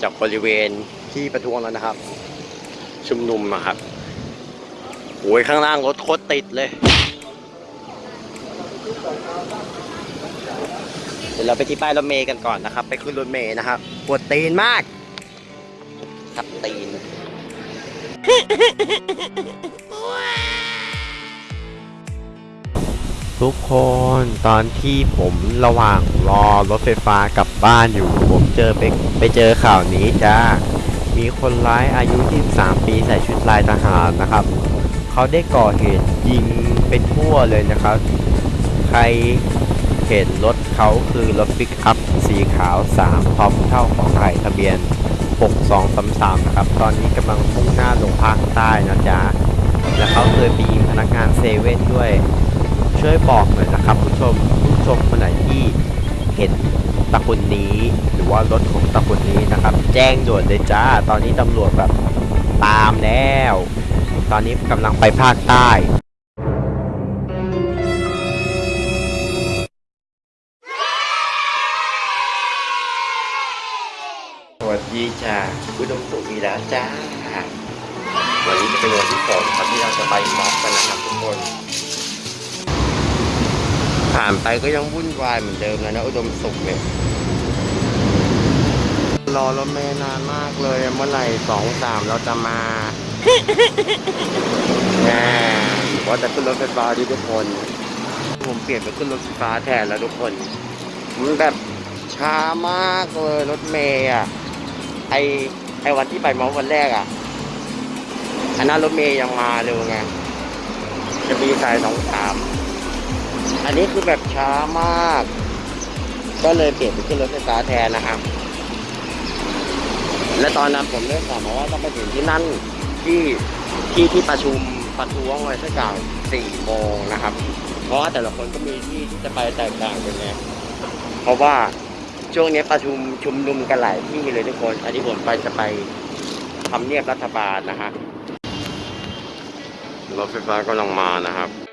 [SPEAKER 2] จากบริเวณที่ประท้วงแล้วนะครับ ชุมนุมนะครับโอ้ยข้างล่างรถโคตรติดเลย เดี๋ยวเราไปที่ป้ายรถเมย์กันก่อนนะครับ ไปขึ้นรถเมย์นะครับปวดตีนมากทับตีน
[SPEAKER 6] ทุกคนตอนที่ผมระหว่างรอรถไฟฟ้ากลับบ้านอยู่ ผมเจอไปไปเจอข่าวนี้จ้ามีคนร้ายอายุ 23 ปีใส่ชุดลายทหารนะครับ เขาได้ก่อเหตุยิงไปทั่วเลยนะครับ ใคร เห็นรถเขาคือรถปิกอัพสีขาว3พร้อมเท่าของไข่ทะเบียน 6233 นะครับ ตอนนี้กำลังมุ่งหน้าลงภาคใต้นะจ๊ะ และเขาเคยไปยิงพนักงานเซเว่นด้วย ช่วยบอกหน่อยนะครับผู้ชมผู้ชมคนไหนที่เห็นตะคนนี้ หรือว่ารถของตะคนนี้นะครับ แจ้งด่วนเลยจ้า ตอนนี้ตำรวจแบบตามแล้ว ตอนนี้กำลังไปภาคใต้
[SPEAKER 2] จ้าอุดมสุขมีแล้วจ้า วันนี้จะเป็นวันที่สองครับที่เราจะไปม็อบกันนะครับทุกคน ผ่านไปก็ยังวุ่นวายเหมือนเดิมเลยนะอุดมสุขเนี่ยรอรถเมล์นานมากเลยเมื่อไหร่สองสามเราจะมาแหมว่าจะขึ้นรถไฟฟ้าดีทุกคน ผมเปลี่ยนไปขึ้นรถไฟฟ้าแทนแล้วทุกคน มันแบบช้ามากเลยรถเมย์อะ ไอไอวันที่ไปมอวันแรกอะอันนั้นรถเมย์ยังมาเร็วไงจะมีสายสองสามอันนี้คือแบบช้ามาก ก็เลยเปลี่ยนไปขึ้นรถไฟฟ้าแทนนะครับ และตอนนั้นผมได้ข่าวมาว่าต้องไปถึงที่นั่นที่ที่ที่ประชุมประท้วงไว้สักอย่างสี่โมงนะครับ เพราะว่าแต่ละคนก็มีที่ที่จะไปแตกต่างกันไงเพราะว่า ช่วงนี้ประชุมชุมนุมกันหลายที่เลยทุกคน อันนี้ผมไปจะไปทำเนียบรัฐบาลนะฮะรถไฟฟ้ากำลังมานะครับ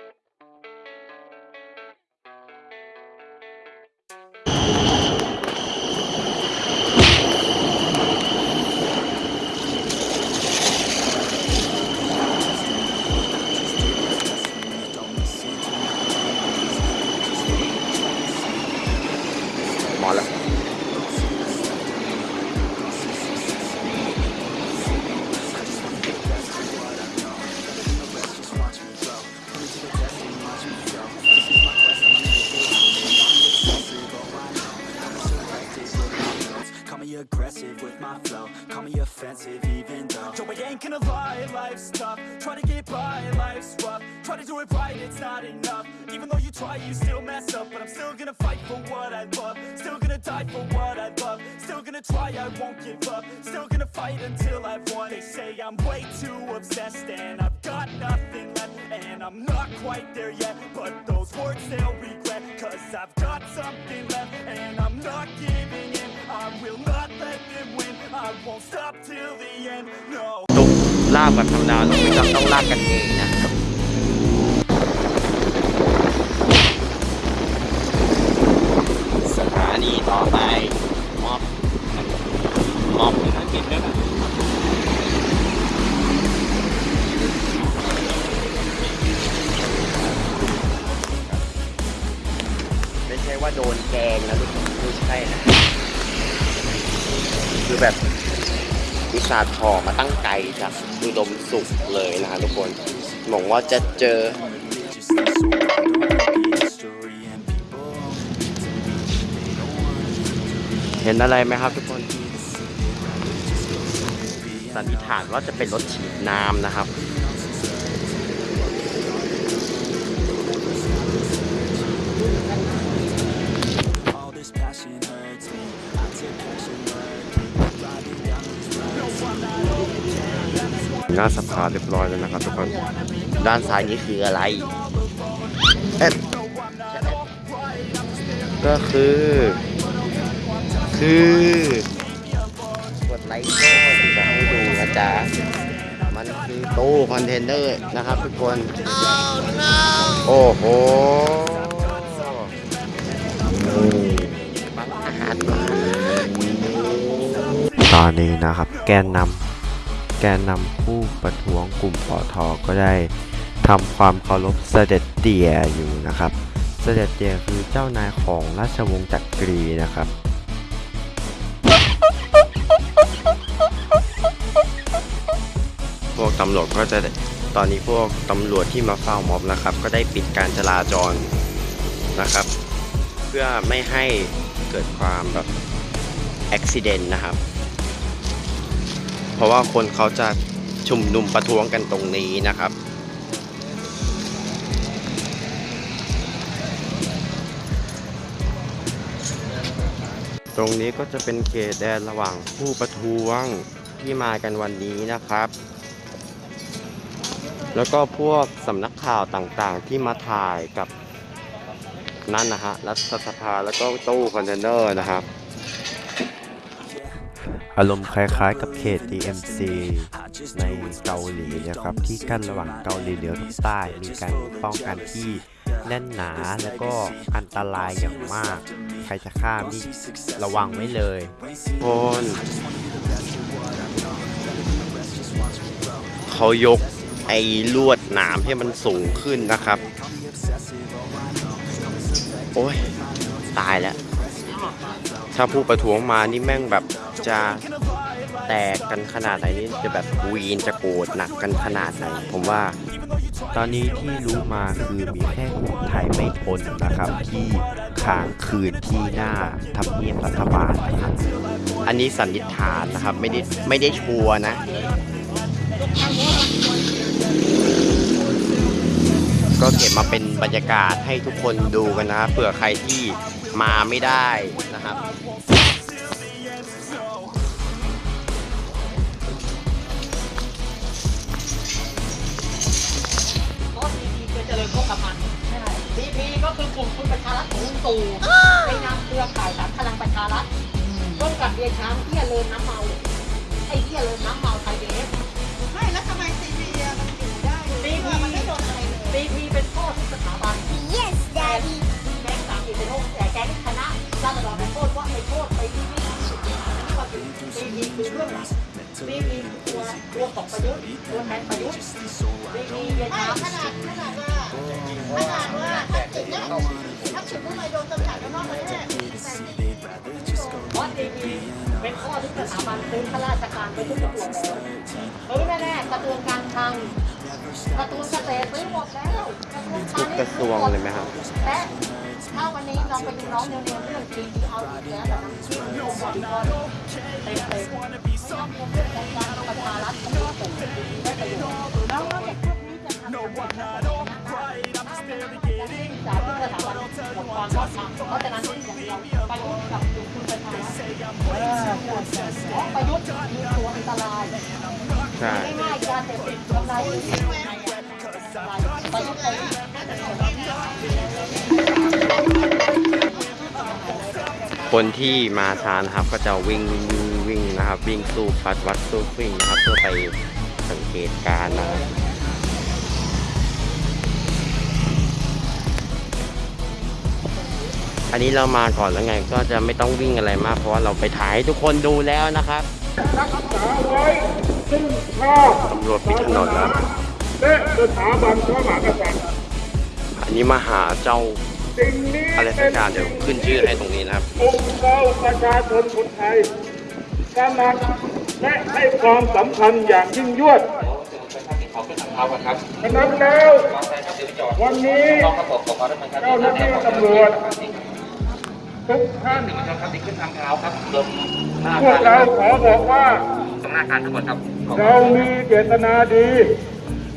[SPEAKER 2] จากอุดมสุขเลยนะฮะทุกคนหวังว่าจะเจอเห็นอะไรไหมครับทุกคนสันนิษฐานว่าจะเป็นรถฉีดน้ำนะครับ น้าสภาเรียบร้อยแล้วนะครับทุกคน ด้านซ้ายนี้คืออะไรเอ็ดก็คือ คือกดไลค์ก็จะให้ดูนะจ๊ะ มันคือตู้คอนเทนเนอร์นะครับทุกคน โอ้โหบังอาจมาก
[SPEAKER 6] ตอนนี้นะครับ แกนนำ แกนนำผู้ประท้วงกลุ่มปอทอก็ได้ทำความเคารพเสด็จเตี่ยอยู่นะครับ เสด็จเตี่ยคือเจ้านายของราชวงศ์จักรีนะครับ
[SPEAKER 2] พวกตำรวจก็จะตอนนี้พวกตำรวจที่มาเฝ้าม็อบนะครับ ก็ได้ปิดการจราจรนะครับ เพื่อไม่ให้เกิดความแบบอุบิเหตุนะครับ ราะว่าคนเขาจะชุมนุมประท้วงกันตรงนี้นะครับ ตรงนี้ก็จะเป็นเขตแดนระหว่างผู้ประท้วงที่มากันวันนี้นะครับ แล้วก็พวกสำนักข่าวต่างๆ ที่มาถ่ายกับนั่นนะฮะรัฐสภาแล้วก็ตู้คอนเทนเนอร์นะครับ
[SPEAKER 6] อารมณ์คล้ายๆกับเขต DMC ในเกาหลีนะครับ ที่กั้นระหว่างเกาหลีเหนือกับใต้ มีการป้องกันที่แน่นหนาแล้วก็อันตรายอย่างมาก ใครจะข้ามนี่ระวังไว้เลย
[SPEAKER 2] คนเขายกไอ้ลวดหนามให้มันสูงขึ้นนะครับ โอ้ย ตายแล้ว ถ้าผู้ประท้วงมานี่แม่งแบบจะแตกกันขนาดไหนนี่จะแบบวีนจะโกรธหนักกันขนาดไหนผมว่า
[SPEAKER 6] ตอนนี้ที่รู้มาคือมีแค่กลุ่มไทยไม่ทนนะครับ ที่ค้างคืนที่หน้าทำเนียบรัฐบาลนะครับ
[SPEAKER 2] อันนี้สันนิษฐานนะครับไม่ได้ไม่ได้ชัวนะ ก็เก็บมาเป็นบรรยากาศให้ทุกคนดูกันนะครับเผื่อใครที่มาไม่ได้นะครับ
[SPEAKER 8] ดีเจริญโภคภัณฑ์ดีพีก็คือกลุ่มคุณประชารัฐของลุงตู่ในนามเครือข่ายสามพลังประชารัฐร่วมกับเดียช้างเที่ยเลินน้ำเมาไอ้เที่ยเลินน้ำเมาไทยเบฟไม่แล้วทำไมซีพีมันอยู่ได้ซีพีมันไม่โดนอะไรเลยซีพีเป็นพ่อทุกสถาบัน yes daddy แก๊งสามสี่เป็นโรคแต่แก๊งคณะราษฎรเป็นโทษว่าไปโทษไปที่นี่นี่ก็คือซีพีคือเรื่องหลักซีพีตัวตัวตกประยุทธ์ตัวแทนประยุทธ์ซีพีเดียช้าง
[SPEAKER 5] ขนาดขนาด ว่าขนาดว่าถ้าถึงเนี่ยถ้าถึงเมื่อไหร่โดนจำกัดแล้วนอกเทศแต่นี่
[SPEAKER 8] เพราะดีพีเป็นข้อทุกสถาบันซื้อข้าราชการไปทุกกระทรวงแล้วเอแน่ๆกระทรวงการคลังกระทรวงเกษตรซื้อหมดแล้วทุ
[SPEAKER 2] ก
[SPEAKER 8] ณิชย์
[SPEAKER 2] กระทรวงเลยไหมครับ
[SPEAKER 8] และถ้าวันนี้ลองไปดูน้องเนียวๆเรื่องดีเอาอีกแล้วแบบนั้นที่องค์กรเต็มเต็มๆองค์การประชารัฐเขาไม่ส่งได้ประโยชน์แล้วเด็กพวกนี้จะทำงานจากที่ สถาบันองค์กรก็ทำเพราะฉะนั้นอย่างเราประยุทธ์กับคุณประชารัฐประยุทธ์มีตัวอันตราย
[SPEAKER 2] ใช่
[SPEAKER 8] ง่ายๆยาเสพติดทำลายชีวิตประยุทธ์
[SPEAKER 2] คนที่มาช้านครับก็จะวิ่งวิ่งวิ่งนะครับ วิ่งสู้ฟัดวัดสู้วิ่งนะครับเพื่อไปสังเกตการณ์นะครับ อันนี้เรามาก่อนแล้วไงก็จะไม่ต้องวิ่งอะไรมาก เพราะว่าเราไปถ่ายให้ทุกคนดูแล้วนะครับ
[SPEAKER 4] รักษาไว้ซึ่งชาติ
[SPEAKER 2] ตำรวจปิดถนนแล้ว
[SPEAKER 4] และสถาบันพระมหากษัตริย์
[SPEAKER 2] อันนี้มาหาเจ้า
[SPEAKER 4] สิ่งนี้
[SPEAKER 2] อะไรสักอย่างเดี๋ยวขึ้นชื่อให้ตรงนี้นะครับ
[SPEAKER 4] องค์เราประชาชนคนไทยตระหนักและให้ความสำคัญอย่างยิ่งยวด
[SPEAKER 9] ขอขึ้นทางเท้าก่อนครับ
[SPEAKER 4] ฉะนั้นแล้ว
[SPEAKER 9] วางใจครับเดี๋ยวไปจอด
[SPEAKER 4] วันนี้
[SPEAKER 9] ต้องครับผมขอความร่วมมือครับ
[SPEAKER 4] เจ้าหน้าที่ตำรวจ ทุกท่าน
[SPEAKER 9] ครับที่ขึ้นทางเท้าครับรวม
[SPEAKER 4] พวกเราขอบอกว่า
[SPEAKER 9] ตรงหน้าการทั้งหมดครับ
[SPEAKER 4] เรามีเจตนาดี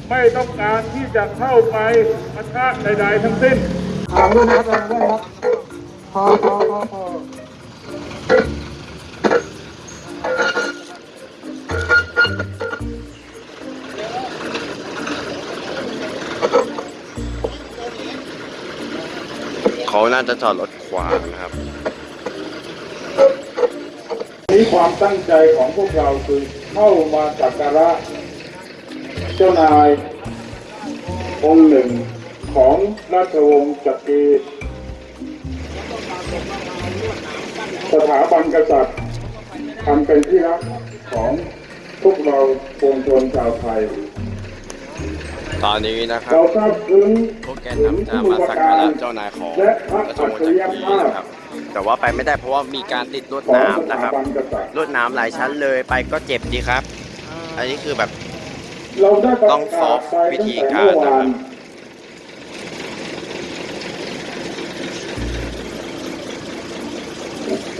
[SPEAKER 4] ไม่ต้องการที่จะเข้าไปปะทะใดๆทั้งสิ้น
[SPEAKER 10] ถอมด้วยนครับด้วยครับพอพอพอพอเขา
[SPEAKER 2] น่าจะจอดรถ ขวางนะครับ
[SPEAKER 4] นี้ความตั้งใจของพวกเราคือเข้ามาสักการะ เจ้านายองค์หนึ่งของราชวงศ์จักรีสถาบันกษัตริย์ทำเป็นที่รักของพวกเราปวงชนชาวไทย
[SPEAKER 2] ตอนนี้นะครับ
[SPEAKER 4] เราทราบซึ้ง
[SPEAKER 2] พวกแกนนำจะมาสักการะเจ้านายของ
[SPEAKER 4] และพระ
[SPEAKER 2] ราช
[SPEAKER 4] อั
[SPEAKER 2] ว
[SPEAKER 4] จ
[SPEAKER 2] งศ์
[SPEAKER 4] ฉ
[SPEAKER 2] จั
[SPEAKER 4] ริ
[SPEAKER 2] ก
[SPEAKER 4] ย
[SPEAKER 2] รี
[SPEAKER 4] ภาพ
[SPEAKER 2] นะครับ แต่ว่าไปไม่ได้เพราะว่ามีการติดลวด
[SPEAKER 4] ของ
[SPEAKER 2] น้ำ
[SPEAKER 4] ส
[SPEAKER 2] นะค
[SPEAKER 4] ถา
[SPEAKER 2] รับ
[SPEAKER 4] บันกษัตริย์
[SPEAKER 2] ลวดน้ำหลายชั้นเลยไปก็เจ็บดีครับ อันนี้คือแบบ
[SPEAKER 4] เราได้ประ
[SPEAKER 2] ต้องซ
[SPEAKER 4] กา
[SPEAKER 2] อ
[SPEAKER 4] ศ
[SPEAKER 2] ฟต์
[SPEAKER 4] ไป
[SPEAKER 2] วิ
[SPEAKER 4] ตั้ง
[SPEAKER 2] ธี
[SPEAKER 4] แต่
[SPEAKER 2] การ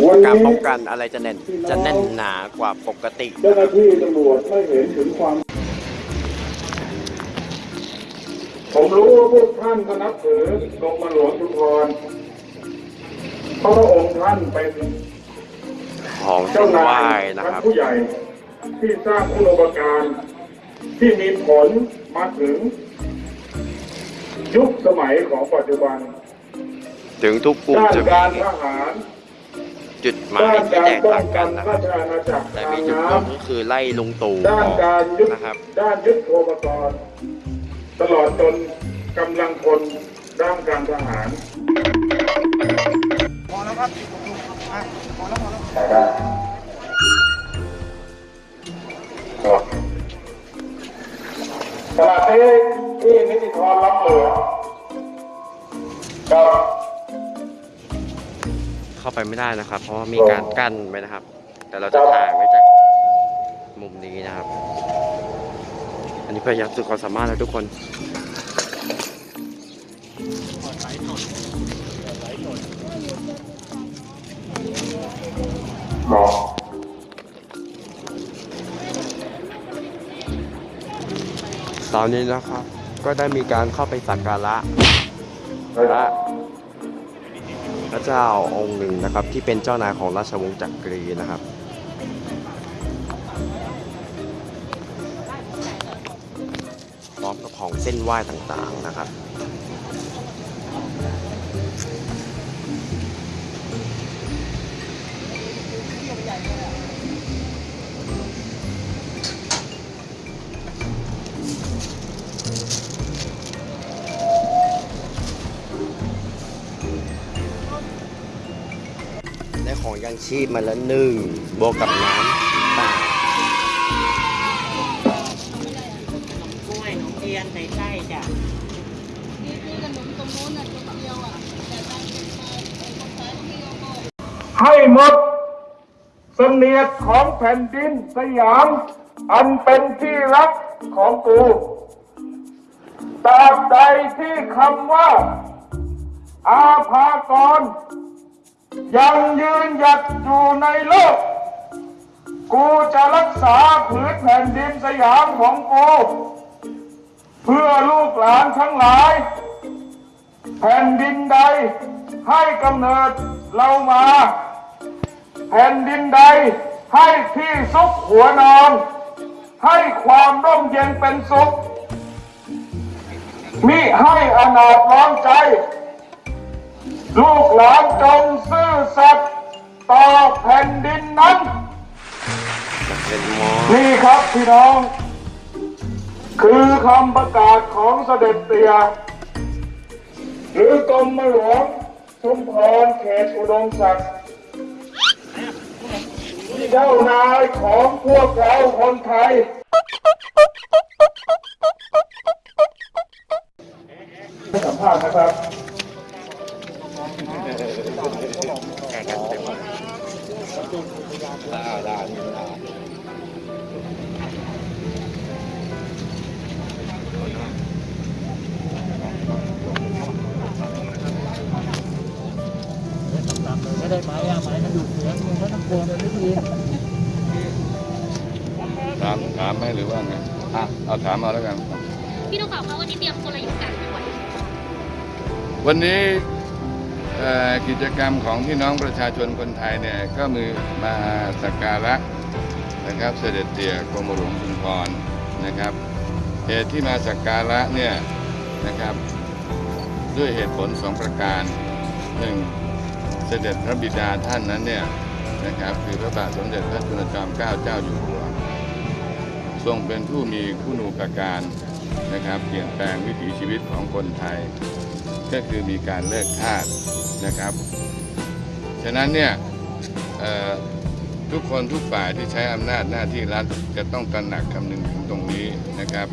[SPEAKER 4] เมื่อ
[SPEAKER 2] นะครั
[SPEAKER 4] วาน
[SPEAKER 2] บ
[SPEAKER 4] วัน
[SPEAKER 2] การ
[SPEAKER 4] นี้
[SPEAKER 2] ป้องกันอะไรจะแน่นจะแน่นหนากว่าปกติ
[SPEAKER 4] เจ้าหน้าที่ตำรวจไม่เห็นถึงความ ผมรู้ว่าพวกท่านก็นับถือกรมหลวงชุมพรเพราะพระองค์ท่านเป็น
[SPEAKER 2] ของเส้
[SPEAKER 4] เจ้านนา
[SPEAKER 2] ไหว้
[SPEAKER 4] ย
[SPEAKER 2] นะ
[SPEAKER 4] ชั้น
[SPEAKER 2] ครับ
[SPEAKER 4] ผู้ใหญ่ที่สร้างคุณูปการที่มีผลมาถึง ยุคสมัยของปัจจุบัน
[SPEAKER 2] ถึงทุกกลุ่ม
[SPEAKER 4] ด้าน
[SPEAKER 2] จะ
[SPEAKER 4] การ
[SPEAKER 2] มี
[SPEAKER 4] ทหาร
[SPEAKER 2] จุดหมาย
[SPEAKER 4] ด้าน
[SPEAKER 2] ที่
[SPEAKER 4] การ
[SPEAKER 2] แตก
[SPEAKER 4] ป้อ
[SPEAKER 2] ต่างง
[SPEAKER 4] กั
[SPEAKER 2] กันนนะค
[SPEAKER 4] รา
[SPEAKER 2] รับ
[SPEAKER 4] ชอาณาจักร
[SPEAKER 2] แต่
[SPEAKER 4] ทา
[SPEAKER 2] มี
[SPEAKER 4] ง
[SPEAKER 2] จุด
[SPEAKER 4] น้
[SPEAKER 2] ร่วมก็คือไล่ลุงตู่ำ
[SPEAKER 4] ด้า
[SPEAKER 2] อนอก
[SPEAKER 4] การยุทธ
[SPEAKER 2] นะครับ
[SPEAKER 4] ด้านยุทธโภคกร ตลอดจนกำลังคนด้านการทหารขณะนี้ที่นิติธรรับเหลือกับ
[SPEAKER 2] เข้าไปไม่ได้นะครับ เพราะว่ามีการกั้นไว้นะครับ แต่เราจะถ่ายไว้จากมุมนี้นะครับ อันนี้พยายามสุดความสามารถแล้วทุกคน
[SPEAKER 4] หมอ
[SPEAKER 2] ตอนนี้นะครับ ก็ได้มีการเข้าไปสักการะพระพระเจ้าองค์หนึ่งนะครับ ที่เป็นเจ้านายของราชวงศ์จักรีนะครับ ของเส้นไหว้ต่างๆนะครับได้ของยังชีพมาแล้วหนึ่งบวกกับน้ำ
[SPEAKER 8] ให้
[SPEAKER 4] หมดเสนียดของแผ่นดินสยาม อันเป็นที่รักของกูตราบใดที่คำว่า อาภากร ยังยืนหยัดอยู่ในโลก กูจะรักษาผืนแผ่นดินสยามของกู เพื่อลูกหลานทั้งหลาย แผ่นดินใด ให้กำเนิดเรามาแผ่นดินใดให้ที่ซุกหัวนอน ให้ความร่มเย็นเป็นสุข มิให้อนาถร้อนใจ ลูกหลานจงซื่อสัตย์ต่อแผ่นดินนั้น
[SPEAKER 2] นี่
[SPEAKER 4] ครับพี่น้อง คือคำประกาศของเสด็จเตียหรือกรมหลวง ชุมพรเขตอุดมศักดิ์เจ้านายของพวกเราคนไทยสัมภาษณ์นะครับ
[SPEAKER 11] ถามถามไหมหรือว่าไงอะเอาถามเอาแล้วกัน
[SPEAKER 5] พี่นุกข่าวคะวันนี้เตรียมกลยุทธ์การไม่ไหว
[SPEAKER 11] วันนี้กิจกรรมของพี่น้องประชาชนคนไทยเนี่ยก็มือมาสักการะนะครับเสด็จเตี่ยกรมหลวงชุมพรนะครับเหตุที่มาสักการะเนี่ยนะครับด้วยเหตุผลสองประการหนึ่ง เสด็จพระบิดาท่านนั้นเนี่ยนะครับคือพระบาทสมเด็จพระจุลจอมเกล้าเจ้าอยู่หัวทรงเป็นผู้มีคุณูปการนะครับเปลี่ยนแปลงวิถีชีวิตของคนไทย ก็คือมีการเลิกทาสนะครับ ฉะนั้นเนี่ยทุกคนทุกฝ่ายที่ใช้อำนาจหน้าที่รัฐจะต้องตระหนักคำนึงถึงตรงนี้นะครับ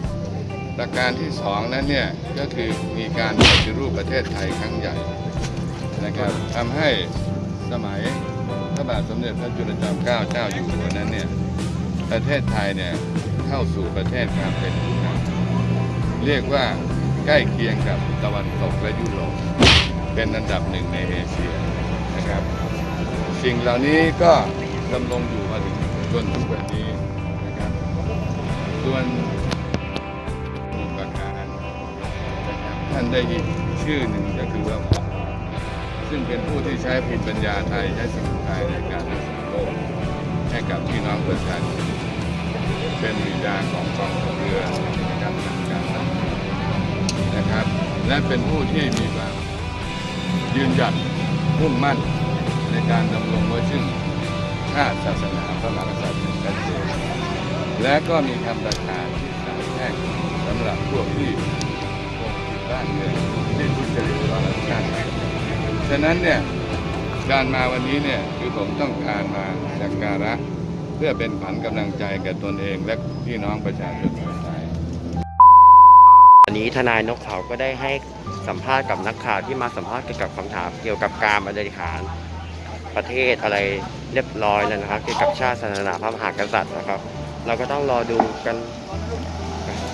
[SPEAKER 11] ประการที่สองนั้นเนี่ยก็คือมีการปฏิรูปประเทศไทยครั้งใหญ่ นะครับทำให้สมัยพระบาทสมเด็จพระจุลจอมเกล้าเจ้าอยู่หัวนั้นเนี่ยประเทศไทยเนี่ยเข้าสู่ประเทศการเป็นผู้นำเรียกว่าใกล้เคียงกับตะวันตกและยุโรปเป็นอันดับหนึ่งในเอเชียนะครับ สิ่งเหล่านี้ก็ดำรงอยู่มาถึงจนทุกวันนี้นะครับส่วนอุปการนะครับท่านได้อีกชื่อหนึ่ง ซึ่งเป็นผู้ที่ใช้พินปัญญาไทย ใช้สิ่งไทยในการรักษาโรคให้กับพี่น้องประชาชนเป็นบิดาของกองทัพเรือในะครับทางการนะครับ และเป็นผู้ที่มีความยืนหยัดมุ่งมั่นในการดำรงไว้ซึ่งชาติศาสนาพระมหากษัตริย์ชัดเจนและก็มีคำประกาศที่สายแท่งสำหรับพวกที่ปกปิดบ้านเมืองที่ทุจริตร้อนชาติฉะนั้นเนี่ยการมาวันนี้เนี่ยคือผมต้องการมาสักการะ เพื่อเป็นขวัญกำลังใจแก่ตนเองและพี่น้องประชาชนคนไทย
[SPEAKER 2] วันนี้ทนายนกเขาก็ได้ให้สัมภาษณ์กับนักข่าวที่มาสัมภาษณ์เกี่ยวกับคำถามเกี่ยวกับการบริหารประเทศอะไรเรียบร้อยแล้วนะครับ เกี่ยวกับชาติศาสนาพระมหากษัตริย์นะครับ เราก็ต้องรอดูกัน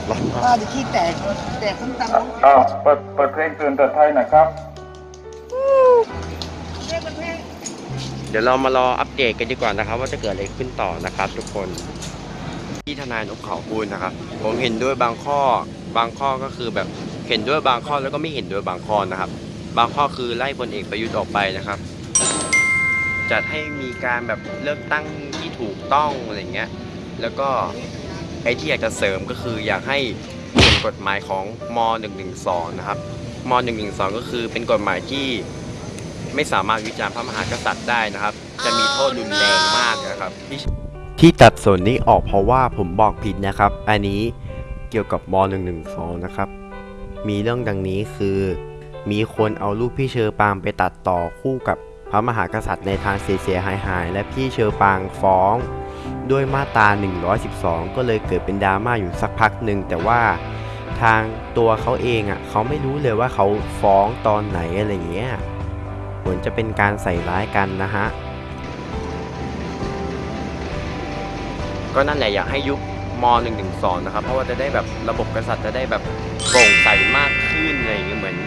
[SPEAKER 2] รอ
[SPEAKER 8] ป้าจะขี้แตกแตกขึ้นตำ
[SPEAKER 4] อ้าวเปิดเปิดเพลงตื่นเตือนไทยหน่อยครับ
[SPEAKER 2] เดี๋ยวเรามารออัปเดตกันดีกว่านะครับ ว่าจะเกิดอะไรขึ้นต่อนะครับ ทุกคนที่ทนายนกเขาพูดนะครับ ผมเห็นด้วยบางข้อบางข้อก็คือแบบเห็นด้วยบางข้อแล้วก็ไม่เห็นด้วยบางข้อนะครับ บางข้อคือไล่พลเอกประยุทธ์ออกไปนะครับ จัดให้มีการแบบเลือกตั้งที่ถูกต้องอะไรเงี้ยแล้วก็ไอ้ที่อยากจะเสริมก็คืออยากให้เปลี่ยนกฎหมายของม .112 นะครับม .112 ก็คือเป็นกฎหมายที่ ไม่สามารถวิจารณ์พระมหากษัตริย์ได้นะครับ จะมีโทษรุนแรงมากนะครับ
[SPEAKER 6] ที่ตัดส่วนนี้ออกเพราะว่าผมบอกผิดนะครับ อันนี้เกี่ยวกับม .112 นะครับ มีเรื่องดังนี้คือ มีคนเอารูปพี่เชอปางไปตัดต่อคู่กับพระมหากษัตริย์ในทางเสียหายหายๆและพี่เชอปางฟ้อง ด้วยมาตรา 112 ก็เลยเกิดเป็นดราม่าอยู่สักพักหนึ่งแต่ว่าทางตัวเขาเองอะเขาไม่รู้เลยว่าเขาฟ้องตอนไหนอะไรเงี้ยเห มือนจะเป็นการใส่ร้ายกันนะฮะ
[SPEAKER 2] ก็นั่นแหละอยากให้ยุบม .112 นะครับ เพราะว่าจะได้แบบระบบกษัตริย์จะได้แบบโปร่งใสมากขึ้นอะไรอย่างเงี้ยเหมือน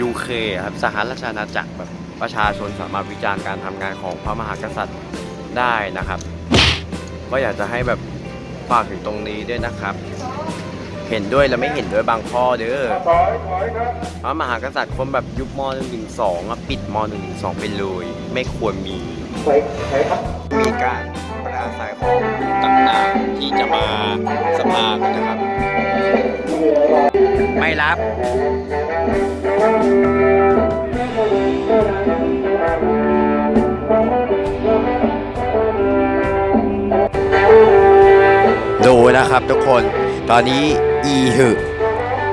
[SPEAKER 2] ยูเคครับสหราชอาณาจักรแบบประชาชนสามารถวิจารณ์การทำงานของพระมหากษัตริย์ได้นะครับ ก็อยากจะให้แบบฝากถึงตรงนี้ด้วยนะครับ เห็นด้วยและไม่เห็นด้วยบางข้อเด้อ
[SPEAKER 4] ถอยถอยครับ
[SPEAKER 2] พระมหากษัตริย์คนแบบยุบม .112 อะปิดม .112 ไปเลย ไม่ควรมี
[SPEAKER 4] ถอยถอยครับ
[SPEAKER 2] มีการปราศัยของผู้ต่างๆ ที่จะมาสภากันนะครับ ไม่รับ
[SPEAKER 6] ดูนะครับทุกคนตอนนี้ อีหึ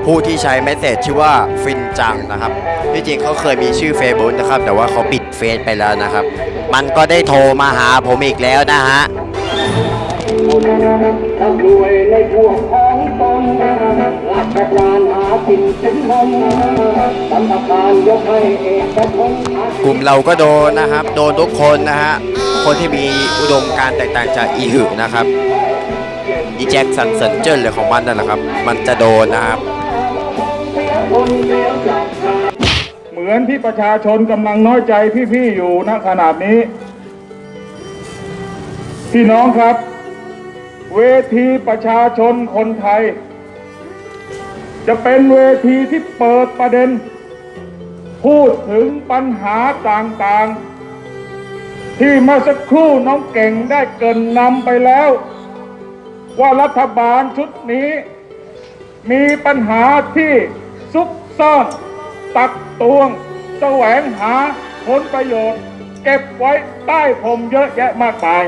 [SPEAKER 6] ผู้ที่ใช้ message ชื่อว่าฟินจังนะครับที่จริงเขาเคยมีชื่อเฟซบุ๊กนะครับ แต่ว่าเขาปิดเฟซไปแล้วนะครับ มันก็ได้โทรมาหาผมอีกแล้วนะฮะ
[SPEAKER 4] ก
[SPEAKER 6] ลุ่มเราก็โดนนะครับ โดนทุกคนนะฮะ คนที่มีอุดมการแตกต่างจากอีหึนะครับ อีแจ็คสันเซนเจอร์เลยของมันนั่นแหละครับ มันจะโดนนะครับ
[SPEAKER 4] เหมือนที่ประชาชนกำลังน้อยใจพี่ๆอยู่ณขนาดนี้ พี่น้องครับ เวทีประชาชนคนไทย จะเป็นเวทีที่เปิดประเด็น พูดถึงปัญหาต่างๆ ที่เมื่อสักครู่น้องเก่งได้เกินนำไปแล้ว ว่ารัฐบาลชุดนี้ มีปัญหาที่ซุกซ่อน ตักตวง แสวงหาผลประโยชน์ เก็บไว้ใต้พรมเยอะแยะมากมาย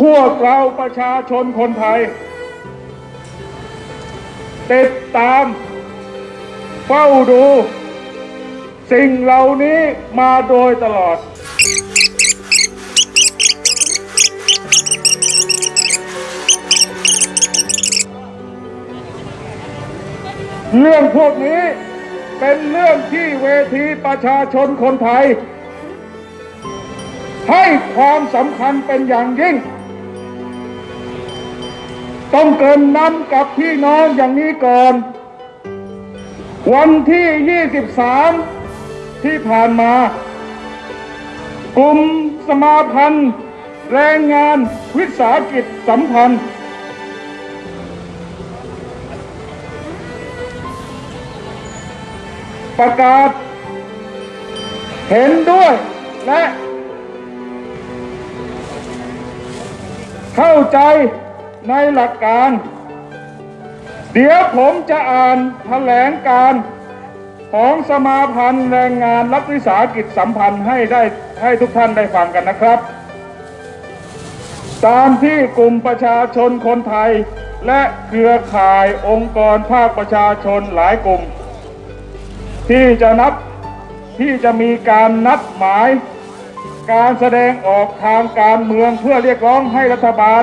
[SPEAKER 4] พวกเราประชาชนคนไทย ติดตามเฝ้าดู สิ่งเหล่านี้มาโดยตลอด เรื่องพวกนี้เป็นเรื่องที่เวทีประชาชนคนไทย ให้ความสำคัญเป็นอย่างยิ่ง ต้องเกินนำกับพี่น้องอย่างนี้ก่อน วันที่ 23 ที่ผ่านมา กลุ่มสมาพันธ์ แรงงานวิสาหกิจสัมพันธ์ ประกาศ เห็นด้วยและ เข้าใจในหลักการ เดี๋ยวผมจะอ่านแถลงการของสมาพันธ์แรงงานรัฐวิสาหกิจสัมพันธ์ให้ได้ให้ทุกท่านได้ฟังกันนะครับ ตามที่กลุ่มประชาชนคนไทย และเครือข่ายองค์กรภาคประชาชนหลายกลุ่ม ที่จะนับที่จะมีการนัดหมาย การแสดงออกทางการเมืองเพื่อเรียกร้องให้รัฐบาล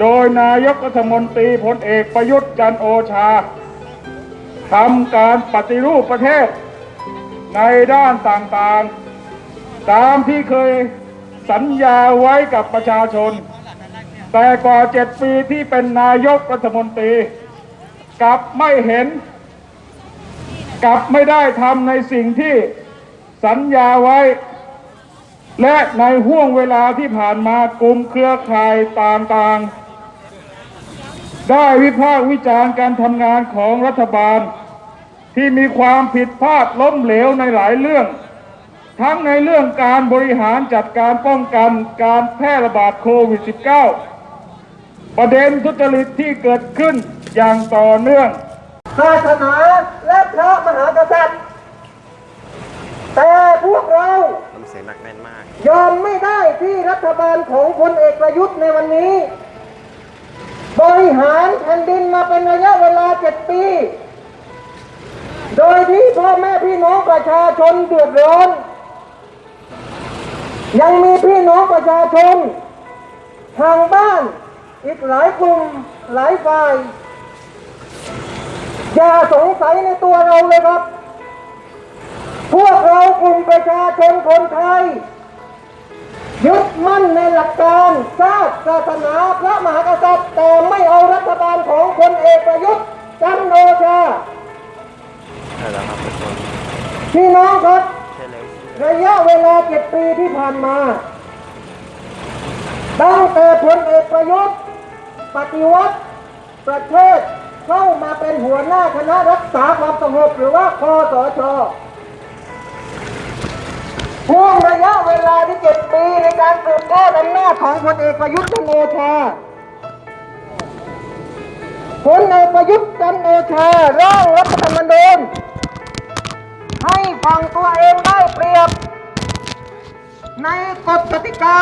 [SPEAKER 4] โดยนายกรัฐมนตรีพลเอกประยุทธ์จันโอชาทำการปฏิรูปประเทศ ในด้านต่างๆ ตามที่เคยสัญญาไว้กับประชาชน แต่กว่าเจ็ดปีที่เป็นนายกรัฐมนตรีกลับไม่เห็น กลับไม่ได้ทำในสิ่งที่สัญญาไว้ และในห่วงเวลาที่ผ่านมากลุ่มเครือข่ายต่างๆ ได้วิพากษ์วิจารณ์การทำงานของรัฐบาล ที่มีความผิดพลาดล้มเหลวในหลายเรื่อง ทั้งในเรื่องการบริหารจัดการป้องกันการแพร่ระบาดโควิด -19 ประเด็นทุจริตที่เกิดขึ้นอย่างต่อเนื่อง
[SPEAKER 10] ศาสนา พระมหากษัตริย์ แต่พวกเรา
[SPEAKER 2] ทำเสียงหนักแน่นมาก
[SPEAKER 10] ยอมไม่ได้ที่รัฐบาลของพลเอกประยุทธ์ในวันนี้ บริหารแผ่นดินมาเป็นระยะเวลาเจ็ดปี โดยที่พ่อแม่พี่น้องประชาชนเดือดร้อน ยังมีพี่น้องประชาชน ทางบ้านอีกหลายกลุ่มหลายฝ่าย อย่าสงสัยในตัวเราเลยครับ พวกเรากลุ่มประชาชนคนไทย ยึดมั่นในหลักการชาติศาสนาพระมหากษัตริย์แต่ไม่เอารัฐบาลของพลเอกประยุทธ์จันทร์โอชาพี่น้องครับ ระยะเวลาเจ็ดปีที่ผ่านมาตั้งแต่พลเอกประยุทธ์ปฏิวัติประเทศ เข้ามาเป็นหัวหน้าคณะรักษาความสงบหรือว่าคอสชช่วงระยะเวลาที่เจ็ดปีในการสืบทอดอำนาจของพลเอกประยุทธ์จันทร์โอชาพลเอกประยุทธ์จันทร์โอชาร่างรัฐธรรมนูญให้ฟังตัวเองได้เปรียบ ในกฎกติกา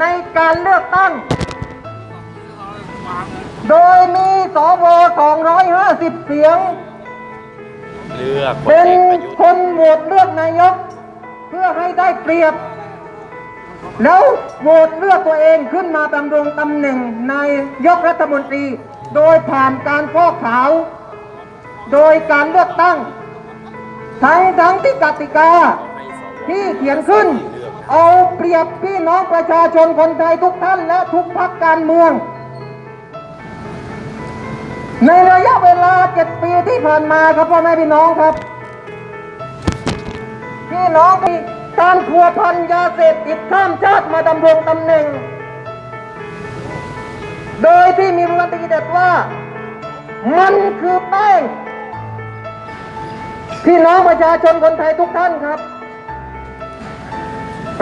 [SPEAKER 10] ในการเลือกตั้ง โดยมีสว250 เสียง
[SPEAKER 2] เลือกพล
[SPEAKER 10] เป็น
[SPEAKER 2] เอกประยุทธ์
[SPEAKER 10] คนโหวตเลือกนายก เพื่อให้ได้เปรียบ แล้วโหวตเลือกตัวเองขึ้นมาดำรงตำแหน่งนายกรัฐมนตรี โดยผ่านการฟอกขาว โดยการเลือกตั้ง ทั้งทั้งที่กติกาที่เขียนขึ้น เอาเปรียบพี่น้องประชาชนคนไทยทุกท่านและทุกพรรคการเมือง ในระยะเวลาเจ็ดปีที่ผ่านมาครับพ่อแม่พี่น้องครับ พี่น้องมีการพัวพันยาเสพติดข้ามชาติมาดำรงตำแหน่ง โดยที่มีวันตีเด็ดว่า มันคือแป้ง พี่น้องประชาชนคนไทยทุกท่านครับ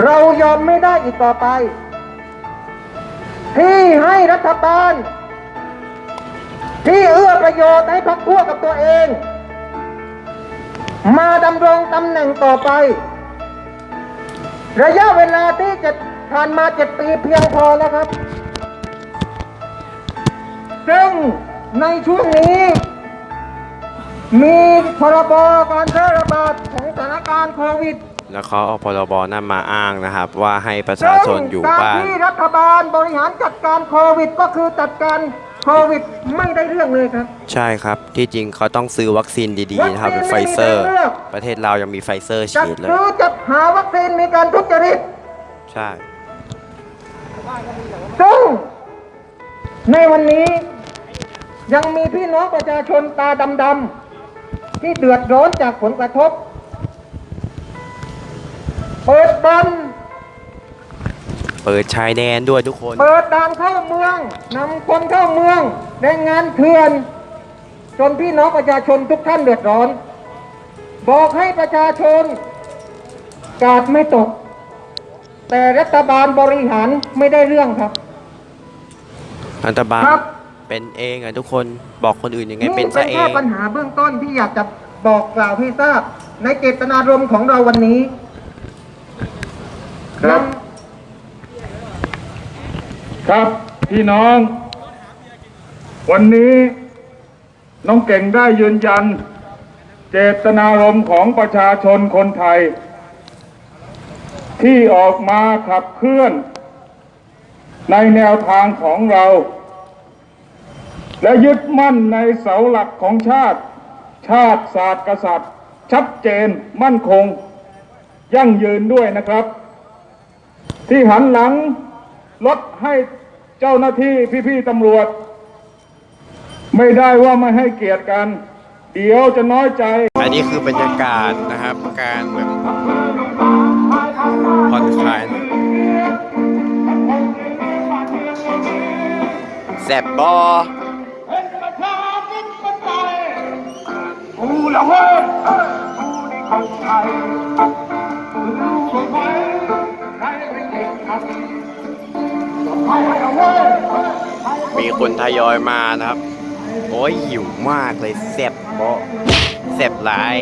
[SPEAKER 10] เรายอมไม่ได้อีกต่อไป ที่ให้รัฐบาล ที่เอื้อประโยชน์ให้พักพวกกับตัวเอง มาดำรงตำแหน่งต่อไป ระยะเวลาที่จะผ่านมาเจ็ดปีเพียงพอแล้วครับ ซึ่งในช่วงนี้ มีพรบการแพร่ระบาดของสถานการณ์โควิด
[SPEAKER 2] แล้วเขาเอาพรบนั้นมาอ้างนะครับ ว่าให้ประชาชนอยู่
[SPEAKER 10] ซึ่ง
[SPEAKER 2] บ้า
[SPEAKER 10] การ
[SPEAKER 2] น
[SPEAKER 10] ที่รัฐบาลบริหารจัดการโควิดก็คือจัดการ โควิดไม่ได้เรื่องเลยครับ
[SPEAKER 2] ใช่ครับ ที่จริงเขาต้องซื้อวัคซีนดีๆนะครับเป็นไฟเซอร์ ประเทศเรายังมีไฟเซอร์
[SPEAKER 10] จัด
[SPEAKER 2] ฉีดเลย
[SPEAKER 10] ซื้อจัดหาวัคซีนมีการทุจริต
[SPEAKER 2] ใช่
[SPEAKER 10] ซึ่งในวันนี้ยังมีพี่น้องประชาชนตาดำๆที่เดือดร้อนจากผลกระทบ เปิดบัน
[SPEAKER 2] เปิดชายแดนด้วยทุกคน
[SPEAKER 10] เปิดด่านเข้าเมืองนำคนเข้าเมืองแรงงานเถื่อน จนพี่น้องประชาชนทุกท่านเดือดร้อน บอกให้ประชาชน กาดไม่ตก แต่รัฐบาลบริหารไม่ได้เรื่องครับ
[SPEAKER 2] รัฐบาล
[SPEAKER 10] ครับ
[SPEAKER 2] เป็นเองอะทุกคนบอกคนอื่นยังไง
[SPEAKER 10] นี่
[SPEAKER 2] เป็น
[SPEAKER 10] เป็น
[SPEAKER 2] ซะเอ
[SPEAKER 10] แค่
[SPEAKER 2] ง
[SPEAKER 10] ปัญหาเบื้องต้นที่อยากจะบอกกล่าวให้ทราบ ในเจตนารมณ์ของเราวันนี้
[SPEAKER 4] ครับ ครับพี่น้อง วันนี้น้องเก่งได้ยืนยัน เจตนารมณ์ของประชาชนคนไทย ที่ออกมาขับเคลื่อน ในแนวทางของเรา และยึดมั่นในเสาหลักของชาติ ชาติศาสตร์กษัตริย์ ชัดเจนมั่นคง ยั่งยืนด้วยนะครับ ที่หันหลัง ลดให้เจ้าหน้าที่พี่ๆตำรวจ ไม่ได้ว่าไม่ให้เกียรติกัน เดี๋ยวจะน้อยใจ
[SPEAKER 2] อันนี้คือบรรยากาศนะครับ การแบบผ่อนคลายแซบบอ
[SPEAKER 7] กูละเว้ยกูนี่คนไทยรู้ไหมใครเป็นเด็กครับไทยละเว้ย
[SPEAKER 2] มีคนทยอยมานะครับ โอ้ยหิวมากเลยแซบบอแซบหลาย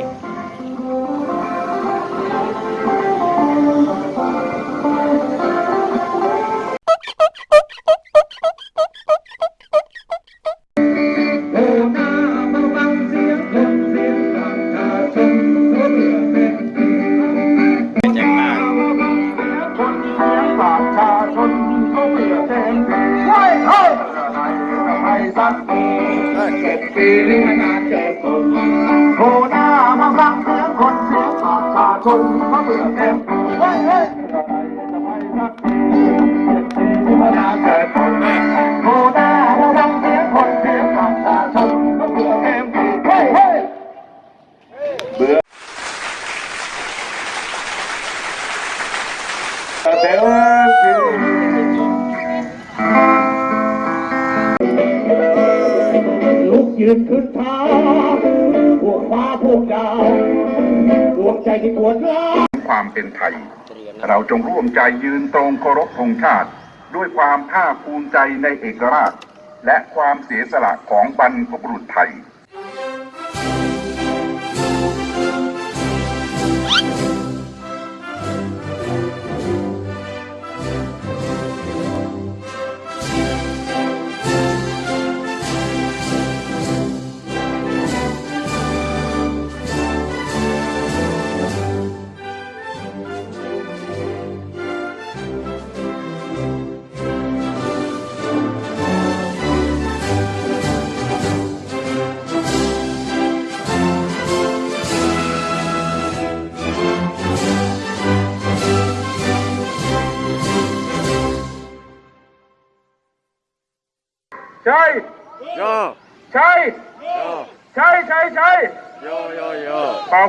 [SPEAKER 7] ประชาชนเขาเปลี่ยนแทนเฮ้ยเฮ้ย ยืนขึ้นท้าพวกฟ้าพวกดาวดวงใจที่ปวดร้า
[SPEAKER 12] ความเป็นไทย เราจงร่วมใจยืนตรงเคารพธงชาติ ด้วยความภาคภูมิใจในเอกราช และความเสียสละของบรรพบุรุษไทย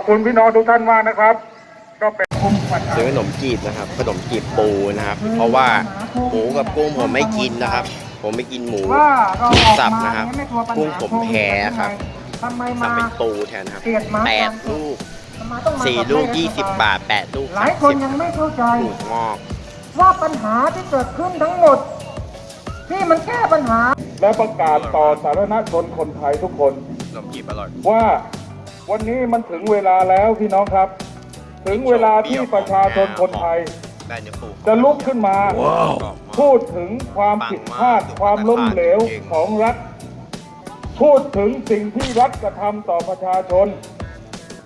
[SPEAKER 4] คุณพี่น้องทุกท่านมากนะครับ ก็เป็นคุ้มปัญหา
[SPEAKER 2] ซื้อขนมจีบนะครับ ขนมจีบปูนะครับ เพราะว่าหมูกับกุ้งผมไม่กินนะครับ ผมไม่กินหมู
[SPEAKER 10] ว่าเราออก
[SPEAKER 2] สับ
[SPEAKER 10] มา
[SPEAKER 2] นะครับ
[SPEAKER 10] เนี่ยไม่กลัวปัญหา
[SPEAKER 2] กุ้งผมแพ้ครับ
[SPEAKER 10] ทำไม
[SPEAKER 2] สั่
[SPEAKER 10] มาง
[SPEAKER 2] เป็นปูแทนครับ
[SPEAKER 10] เกลียดหมา
[SPEAKER 2] แปด
[SPEAKER 10] ตาม
[SPEAKER 2] ลูก
[SPEAKER 10] ทำไมต้องมา
[SPEAKER 2] สี่
[SPEAKER 10] กับ
[SPEAKER 2] ลูก
[SPEAKER 10] แม่
[SPEAKER 2] ยี่สิบบาทแปดลูก
[SPEAKER 10] หลาย
[SPEAKER 2] สาม
[SPEAKER 10] คน
[SPEAKER 2] สิบ
[SPEAKER 10] ยังไม่เข้าใจ
[SPEAKER 2] ลูกงอก
[SPEAKER 10] ว่าปัญหาที่เกิดขึ้นทั้งหมด ที่มันแก้ปัญหา
[SPEAKER 4] และประกาศต่อสาธารณชนคนไทยทุกคน
[SPEAKER 2] ขนมจีบอร่อย
[SPEAKER 4] ว่า
[SPEAKER 7] วันนี้มันถึงเวลาแล้วพี่น้องครับ ถึงเวลาที่ประชาชนคนไทย
[SPEAKER 2] ได้เนื้อปู
[SPEAKER 7] จะลุกขึ้นมา พูดถึงความผิดพลาดความล้มเหลวของรัฐ พูดถึงสิ่งที่รัฐกระทำต่อประชาชน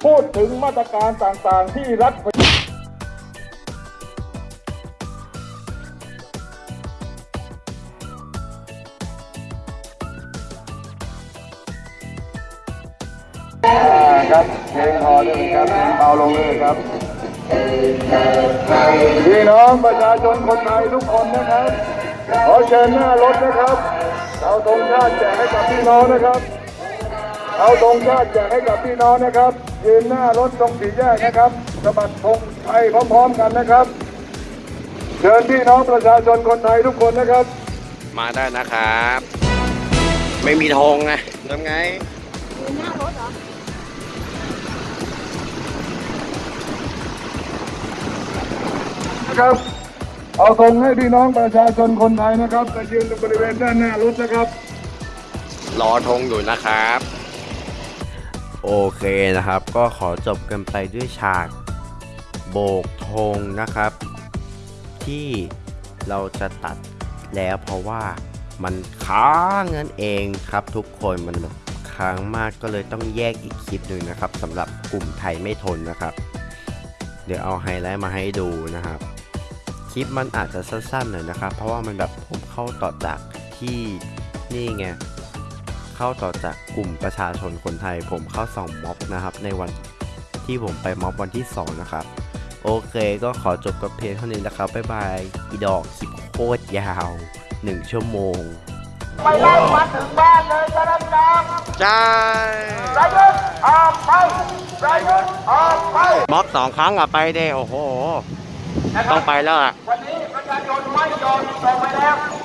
[SPEAKER 7] พูดถึงมาตรการต่างๆที่รัฐ ครับเพลงพอได้ไหมครับเพลงเบาลงเลยครับพี่น้องประชาชนคนไทยทุกคนนะครับขอเชิญหน้ารถนะครับเอาธงชาติแจกให้กับพี่น้องนะครับเอาธงชาติแจกให้กับพี่น้องนะครับยืนหน้ารถตรงสี่แยกนะครับสะบัดธงไทยพร้อมๆกันนะครับ เชิญพี่น้องประชาชนคนไทยทุกคนนะครับ
[SPEAKER 2] มาได้นะครับ ไม่มีธงไงทำไง
[SPEAKER 7] นะครับ เอาธงให้พี่น้องประชาชนคนไทยนะครับไปยืนตรงบริเวณด้านหน้ารถนะครับ
[SPEAKER 2] รอธงอยู่นะครับ
[SPEAKER 6] โอเคนะครับ ก็ขอจบกันไปด้วยฉาก โบกธงนะครับ ที่เราจะตัดแล้วเพราะว่ามันค้างเงินเองครับทุกคนมันแบบค้างมากก็เลยต้องแยกอีกคลิปหนึ่งนะครับสำหรับกลุ่มไทยไม่ทนนะครับ เดี๋ยวเอาไฮไลท์มาให้ดูนะครับ คลิปมันอาจจะสั้นๆหน่อยนะครับ เพราะว่ามันแบบผมเข้าต่อจากที่นี่ไงเข้าต่อจากกลุ่มประชาชนคนไทย ผมเข้าส่องม็อบนะครับ ในวันที่ผมไปม็อบวันที่ 2 นะครับ โอเคก็ขอจบกับเพลงเท่านี้นะครับบ๊ายบายอีดอกคลิปโคตรยาว 1 ชั่วโมง
[SPEAKER 8] ไปไล่มาถึงบ้านเลยจะรับน้อง
[SPEAKER 2] ใช่
[SPEAKER 8] ประยุทธ์ออกไปประยุทธ์ออกไป
[SPEAKER 2] ม็อบสองครั้งอะไปเด้โอ้โห ต้องไปแล้วอะ
[SPEAKER 9] วันนี้ประชาชนไม่ยอมตกไปแล้ว